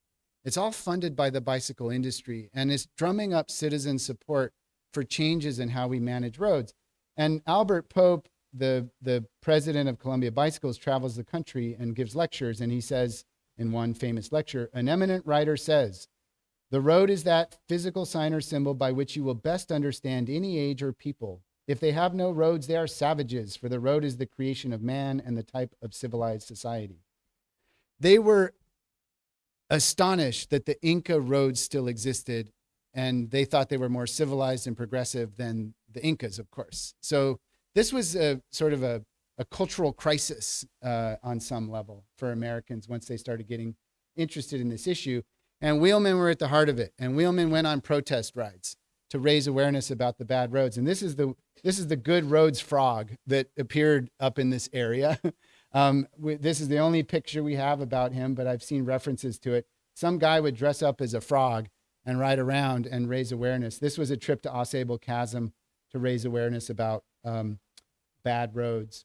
It's all funded by the bicycle industry and it's drumming up citizen support for changes in how we manage roads. And Albert Pope, the, the president of Columbia Bicycles, travels the country and gives lectures. And he says in one famous lecture, an eminent writer says, the road is that physical sign or symbol by which you will best understand any age or people. If they have no roads, they are savages, for the road is the creation of man and the type of civilized society. They were astonished that the Inca roads still existed, and they thought they were more civilized and progressive than the Incas, of course. So this was a sort of a, a cultural crisis uh, on some level for Americans once they started getting interested in this issue. And wheelmen were at the heart of it. And wheelmen went on protest rides to raise awareness about the bad roads. And this is the this is the good roads frog that appeared up in this area. um, we, this is the only picture we have about him, but I've seen references to it. Some guy would dress up as a frog and ride around and raise awareness. This was a trip to Ausable Chasm to raise awareness about um, bad roads.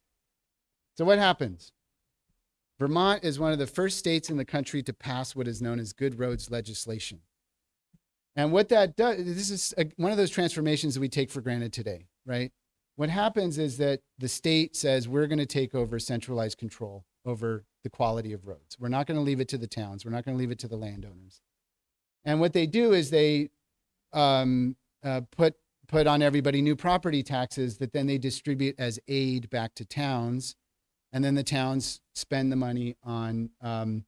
So what happens? Vermont is one of the first states in the country to pass what is known as good roads legislation. And what that does, this is a, one of those transformations that we take for granted today, right? What happens is that the state says we're going to take over centralized control over the quality of roads. We're not going to leave it to the towns. We're not going to leave it to the landowners. And what they do is they um, uh, put put on everybody new property taxes that then they distribute as aid back to towns and then the towns spend the money on um,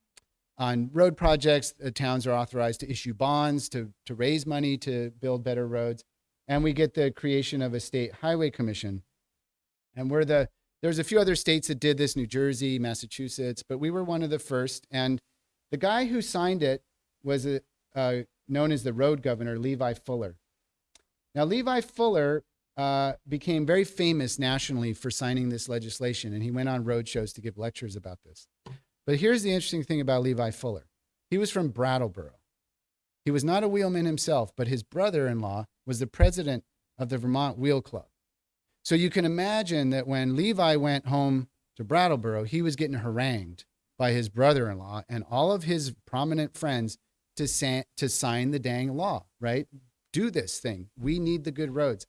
on road projects, The towns are authorized to issue bonds to, to raise money to build better roads. And we get the creation of a state highway commission. And we're the, there's a few other states that did this, New Jersey, Massachusetts, but we were one of the first. And the guy who signed it was a, uh, known as the road governor, Levi Fuller. Now, Levi Fuller uh, became very famous nationally for signing this legislation, and he went on road shows to give lectures about this. But here's the interesting thing about Levi Fuller he was from Brattleboro. He was not a wheelman himself, but his brother in law was the president of the Vermont Wheel Club. So you can imagine that when Levi went home to Brattleboro, he was getting harangued by his brother in law and all of his prominent friends to, sa- to sign the dang law, right? Do this thing. We need the good roads.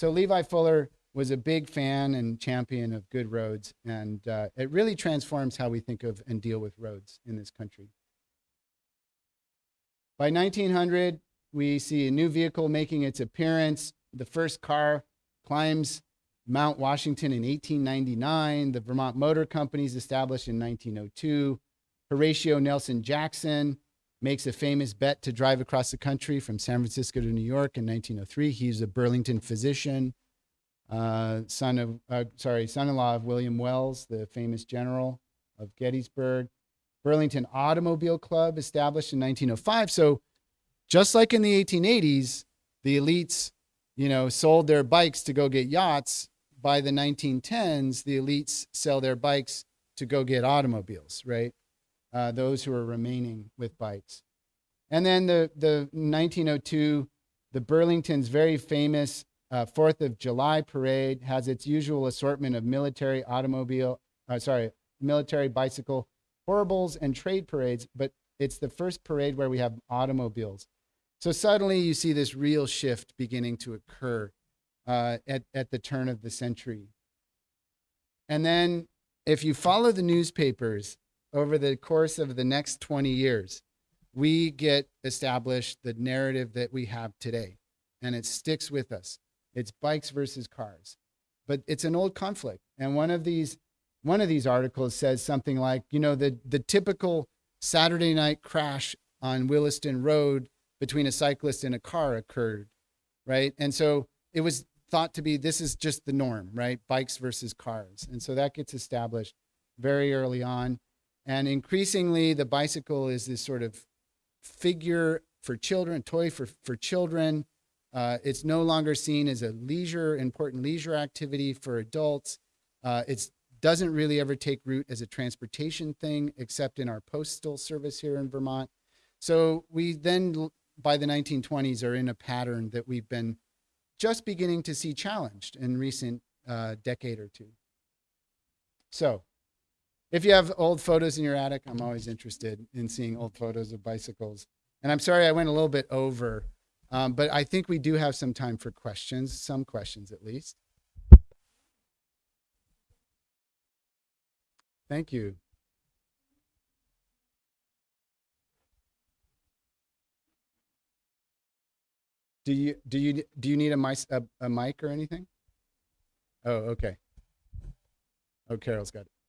So Levi Fuller was a big fan and champion of good roads, and uh, it really transforms how we think of and deal with roads in this country. By 1900, we see a new vehicle making its appearance. The first car climbs Mount Washington in 1899. The Vermont Motor Company is established in 1902. Horatio Nelson Jackson makes a famous bet to drive across the country from San Francisco to New York in 1903. He's a Burlington physician, uh, son of, uh, sorry, son-in-law of William Wells, the famous general of Gettysburg. Burlington Automobile Club established in 1905. So just like in the 1880s, the elites, you know, sold their bikes to go get yachts. By the 1910s, the elites sell their bikes to go get automobiles, right? Uh, those who are remaining with bikes. And then the, the 1902, the Burlington's very famous uh, Fourth of July parade has its usual assortment of military automobile, uh, sorry, military bicycle horribles and trade parades, but it's the first parade where we have automobiles. So suddenly you see this real shift beginning to occur uh, at, at the turn of the century. And then if you follow the newspapers over the course of the next 20 years, we get established the narrative that we have today. And it sticks with us. It's bikes versus cars. But it's an old conflict. And one of these one of these articles says something like, you know, the, the typical Saturday night crash on Williston Road between a cyclist and a car occurred, right? And so it was thought to be this is just the norm, right? Bikes versus cars. And so that gets established very early on. And increasingly, the bicycle is this sort of figure for children, toy for, for children. Uh, it's no longer seen as a leisure, important leisure activity for adults. Uh, it's doesn't really ever take root as a transportation thing, except in our postal service here in Vermont. So we then, by the 1920s, are in a pattern that we've been just beginning to see challenged in recent uh, decade or two. So if you have old photos in your attic, I'm always interested in seeing old photos of bicycles. And I'm sorry I went a little bit over, um, but I think we do have some time for questions, some questions at least. Thank you. Do you do you do you need a mic a, a mic or anything? Oh, okay. Oh, Carol's got it.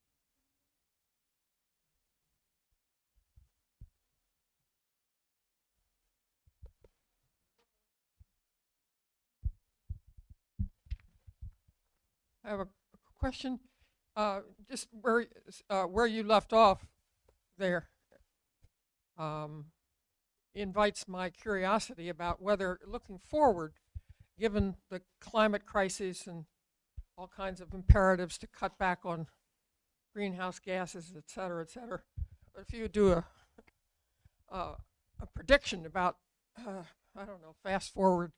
Have a question, uh, just where, uh, where you left off there. Um, invites my curiosity about whether, looking forward, given the climate crisis and all kinds of imperatives to cut back on greenhouse gases, et cetera, et cetera, if you do a, uh, a prediction about, uh, I don't know, fast forward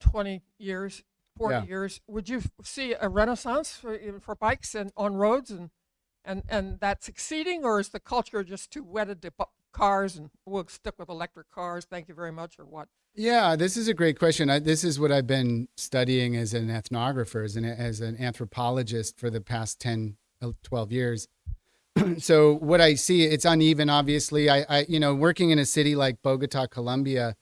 20 years, 40 Yeah. years, would you see a renaissance for, for bikes and on roads and, and, and that succeeding, or is the culture just too wedded to cars and we'll stick with electric cars? Thank you very much, or what? Yeah, this is a great question. I, this is what I've been studying as an ethnographer, as an, as an anthropologist for the past 10, uh, 12 years. so what I see, it's uneven, obviously. I, I, you know, working in a city like Bogota, Colombia,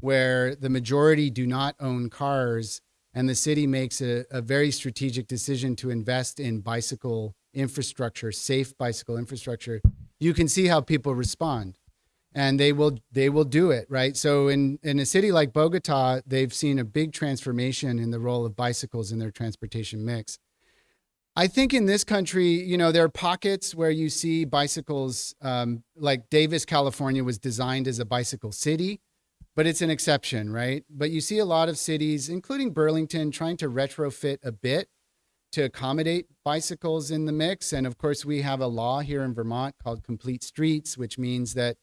where the majority do not own cars, and the city makes a, a very strategic decision to invest in bicycle infrastructure, safe bicycle infrastructure. you can see how people respond and they will they will do it right? So in in a city like bogota they've seen a big transformation in the role of bicycles in their transportation mix. I think in this country you know there are pockets where you see bicycles um, like davis california was designed as a bicycle city but it's an exception right but you see a lot of cities including burlington trying to retrofit a bit to accommodate bicycles in the mix and of course we have a law here in vermont called complete streets which means that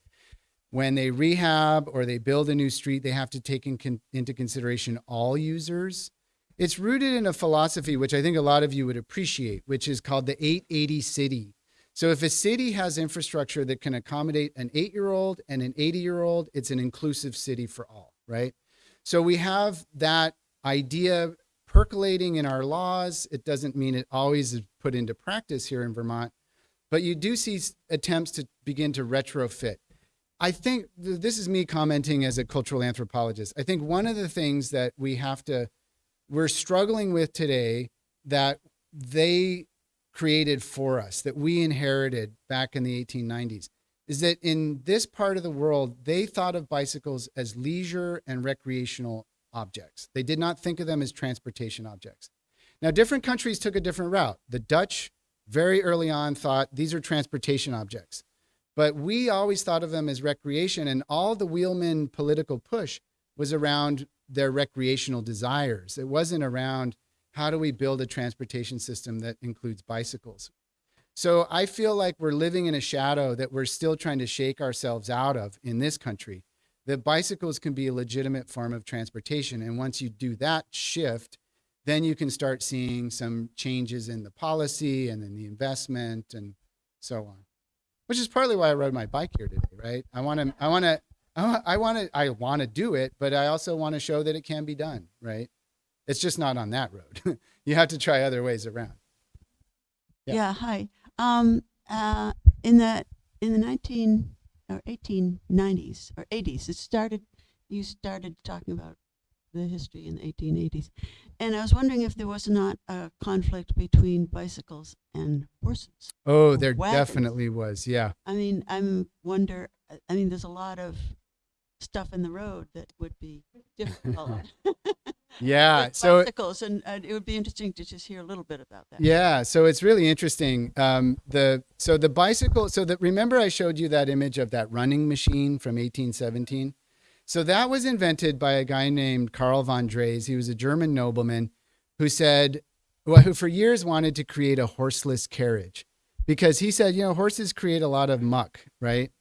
when they rehab or they build a new street, they have to take in con- into consideration all users. It's rooted in a philosophy which I think a lot of you would appreciate, which is called the 880 city. So if a city has infrastructure that can accommodate an eight year old and an 80 year old, it's an inclusive city for all, right? So we have that idea percolating in our laws. It doesn't mean it always is put into practice here in Vermont, but you do see attempts to begin to retrofit. I think th- this is me commenting as a cultural anthropologist. I think one of the things that we have to, we're struggling with today that they created for us, that we inherited back in the 1890s, is that in this part of the world, they thought of bicycles as leisure and recreational objects. They did not think of them as transportation objects. Now, different countries took a different route. The Dutch, very early on, thought these are transportation objects. But we always thought of them as recreation, and all the wheelman political push was around their recreational desires. It wasn't around how do we build a transportation system that includes bicycles. So I feel like we're living in a shadow that we're still trying to shake ourselves out of in this country. That bicycles can be a legitimate form of transportation. And once you do that shift, then you can start seeing some changes in the policy and in the investment and so on which is partly why I rode my bike here today, right? I want to, I want to, I want to, I want to do it, but I also want to show that it can be done, right? It's just not on that road. you have to try other ways around. Yeah. Yeah. hi. Um, uh, in the in the 19 or 1890s or 80s, it started. You started talking about the history in the 1880s, and I was wondering if there was not a conflict between bicycles and horses. Oh, there Wagons. definitely was. Yeah. I mean, I'm wonder. I mean, there's a lot of stuff in the road that would be difficult. Yeah. So bicycles, and it would be interesting to just hear a little bit about that. Yeah, so it's really interesting. Um, the so the bicycle. So that remember I showed you that image of that running machine from 1817. So that was invented by a guy named Karl von Drais. He was a German nobleman who said, well, who for years wanted to create a horseless carriage because he said, you know, horses create a lot of muck, right?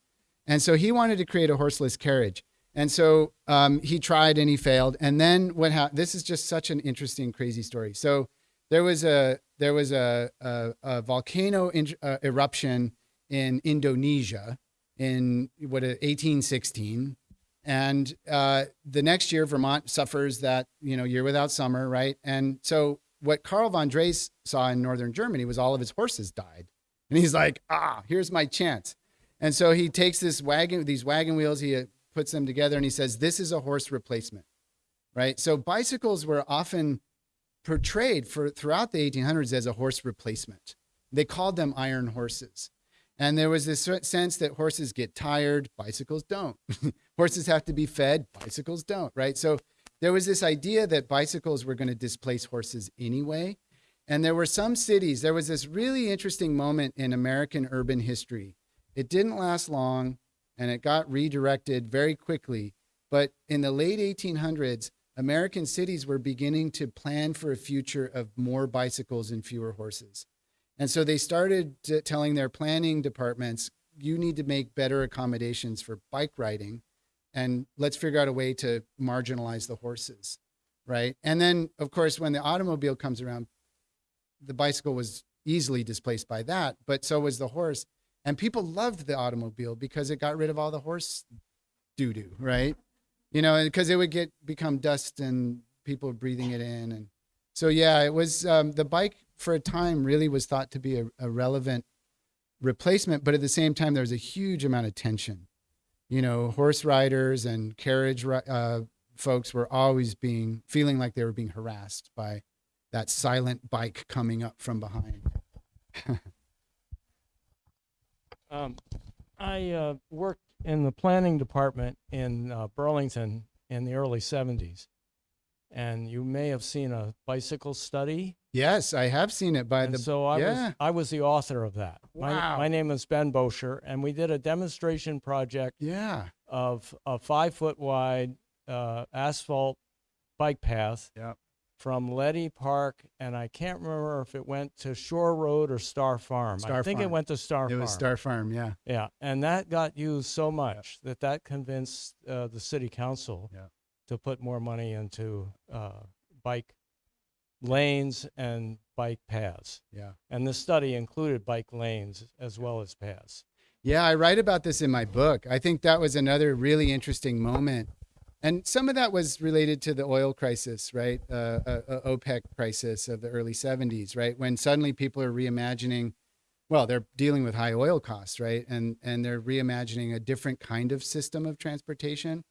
And so he wanted to create a horseless carriage. And so um, he tried and he failed. And then what happened? This is just such an interesting, crazy story. So there was a there was a a, a volcano in, uh, eruption in Indonesia in what 1816, and uh, the next year Vermont suffers that you know year without summer, right? And so what Karl von Drais saw in northern Germany was all of his horses died, and he's like, ah, here's my chance. And so he takes this wagon, these wagon wheels, he uh, puts them together, and he says, "This is a horse replacement." Right. So bicycles were often portrayed for throughout the 1800s as a horse replacement. They called them iron horses. And there was this sense that horses get tired, bicycles don't. horses have to be fed, bicycles don't, right? So there was this idea that bicycles were going to displace horses anyway. And there were some cities, there was this really interesting moment in American urban history. It didn't last long and it got redirected very quickly. But in the late 1800s, American cities were beginning to plan for a future of more bicycles and fewer horses. And so they started telling their planning departments, you need to make better accommodations for bike riding and let's figure out a way to marginalize the horses. Right. And then, of course, when the automobile comes around, the bicycle was easily displaced by that, but so was the horse. And people loved the automobile because it got rid of all the horse doo doo, right? You know, because it would get become dust and people breathing it in. And so, yeah, it was um, the bike for a time really was thought to be a, a relevant replacement, but at the same time, there was a huge amount of tension. You know, horse riders and carriage uh, folks were always being feeling like they were being harassed by that silent bike coming up from behind. Um, I uh, worked in the planning department in uh, Burlington in the early 70s. And you may have seen a bicycle study. Yes, I have seen it by and the. so I yeah. was I was the author of that. My, Wow. my name is Ben Bosher, and we did a demonstration project yeah. of a five foot wide uh, asphalt bike path Yep. From Leddy Park, and I can't remember if it went to Shore Road or Starr Farm. I Starr think it went to Starr It Farm. It was Starr Farm. Yeah. Yeah, and that got used so much that that convinced uh, the city council Yeah. to put more money into uh, bike lanes and bike paths. Yeah. And the study included bike lanes as well as paths. Yeah, I write about this in my book. I think that was another really interesting moment. And some of that was related to the oil crisis, right? Uh, uh, uh, OPEC crisis of the early 70s, right? When suddenly people are reimagining, well, they're dealing with high oil costs, right? And, and they're reimagining a different kind of system of transportation.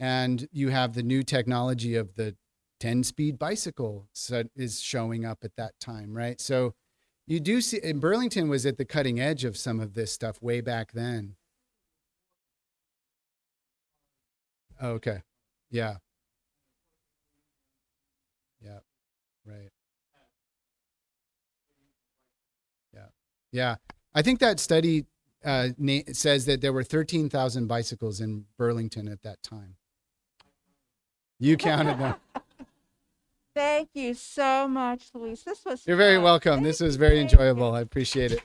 And you have the new technology of the 10 speed bicycle so is showing up at that time, right? So you do see, and Burlington was at the cutting edge of some of this stuff way back then. Okay. Yeah. Yeah. Right. Yeah. Yeah. I think that study uh, says that there were 13,000 bicycles in Burlington at that time. You counted them. Thank you so much, Luis. This was You're very fun. welcome. Thank This was very you. enjoyable. I appreciate it.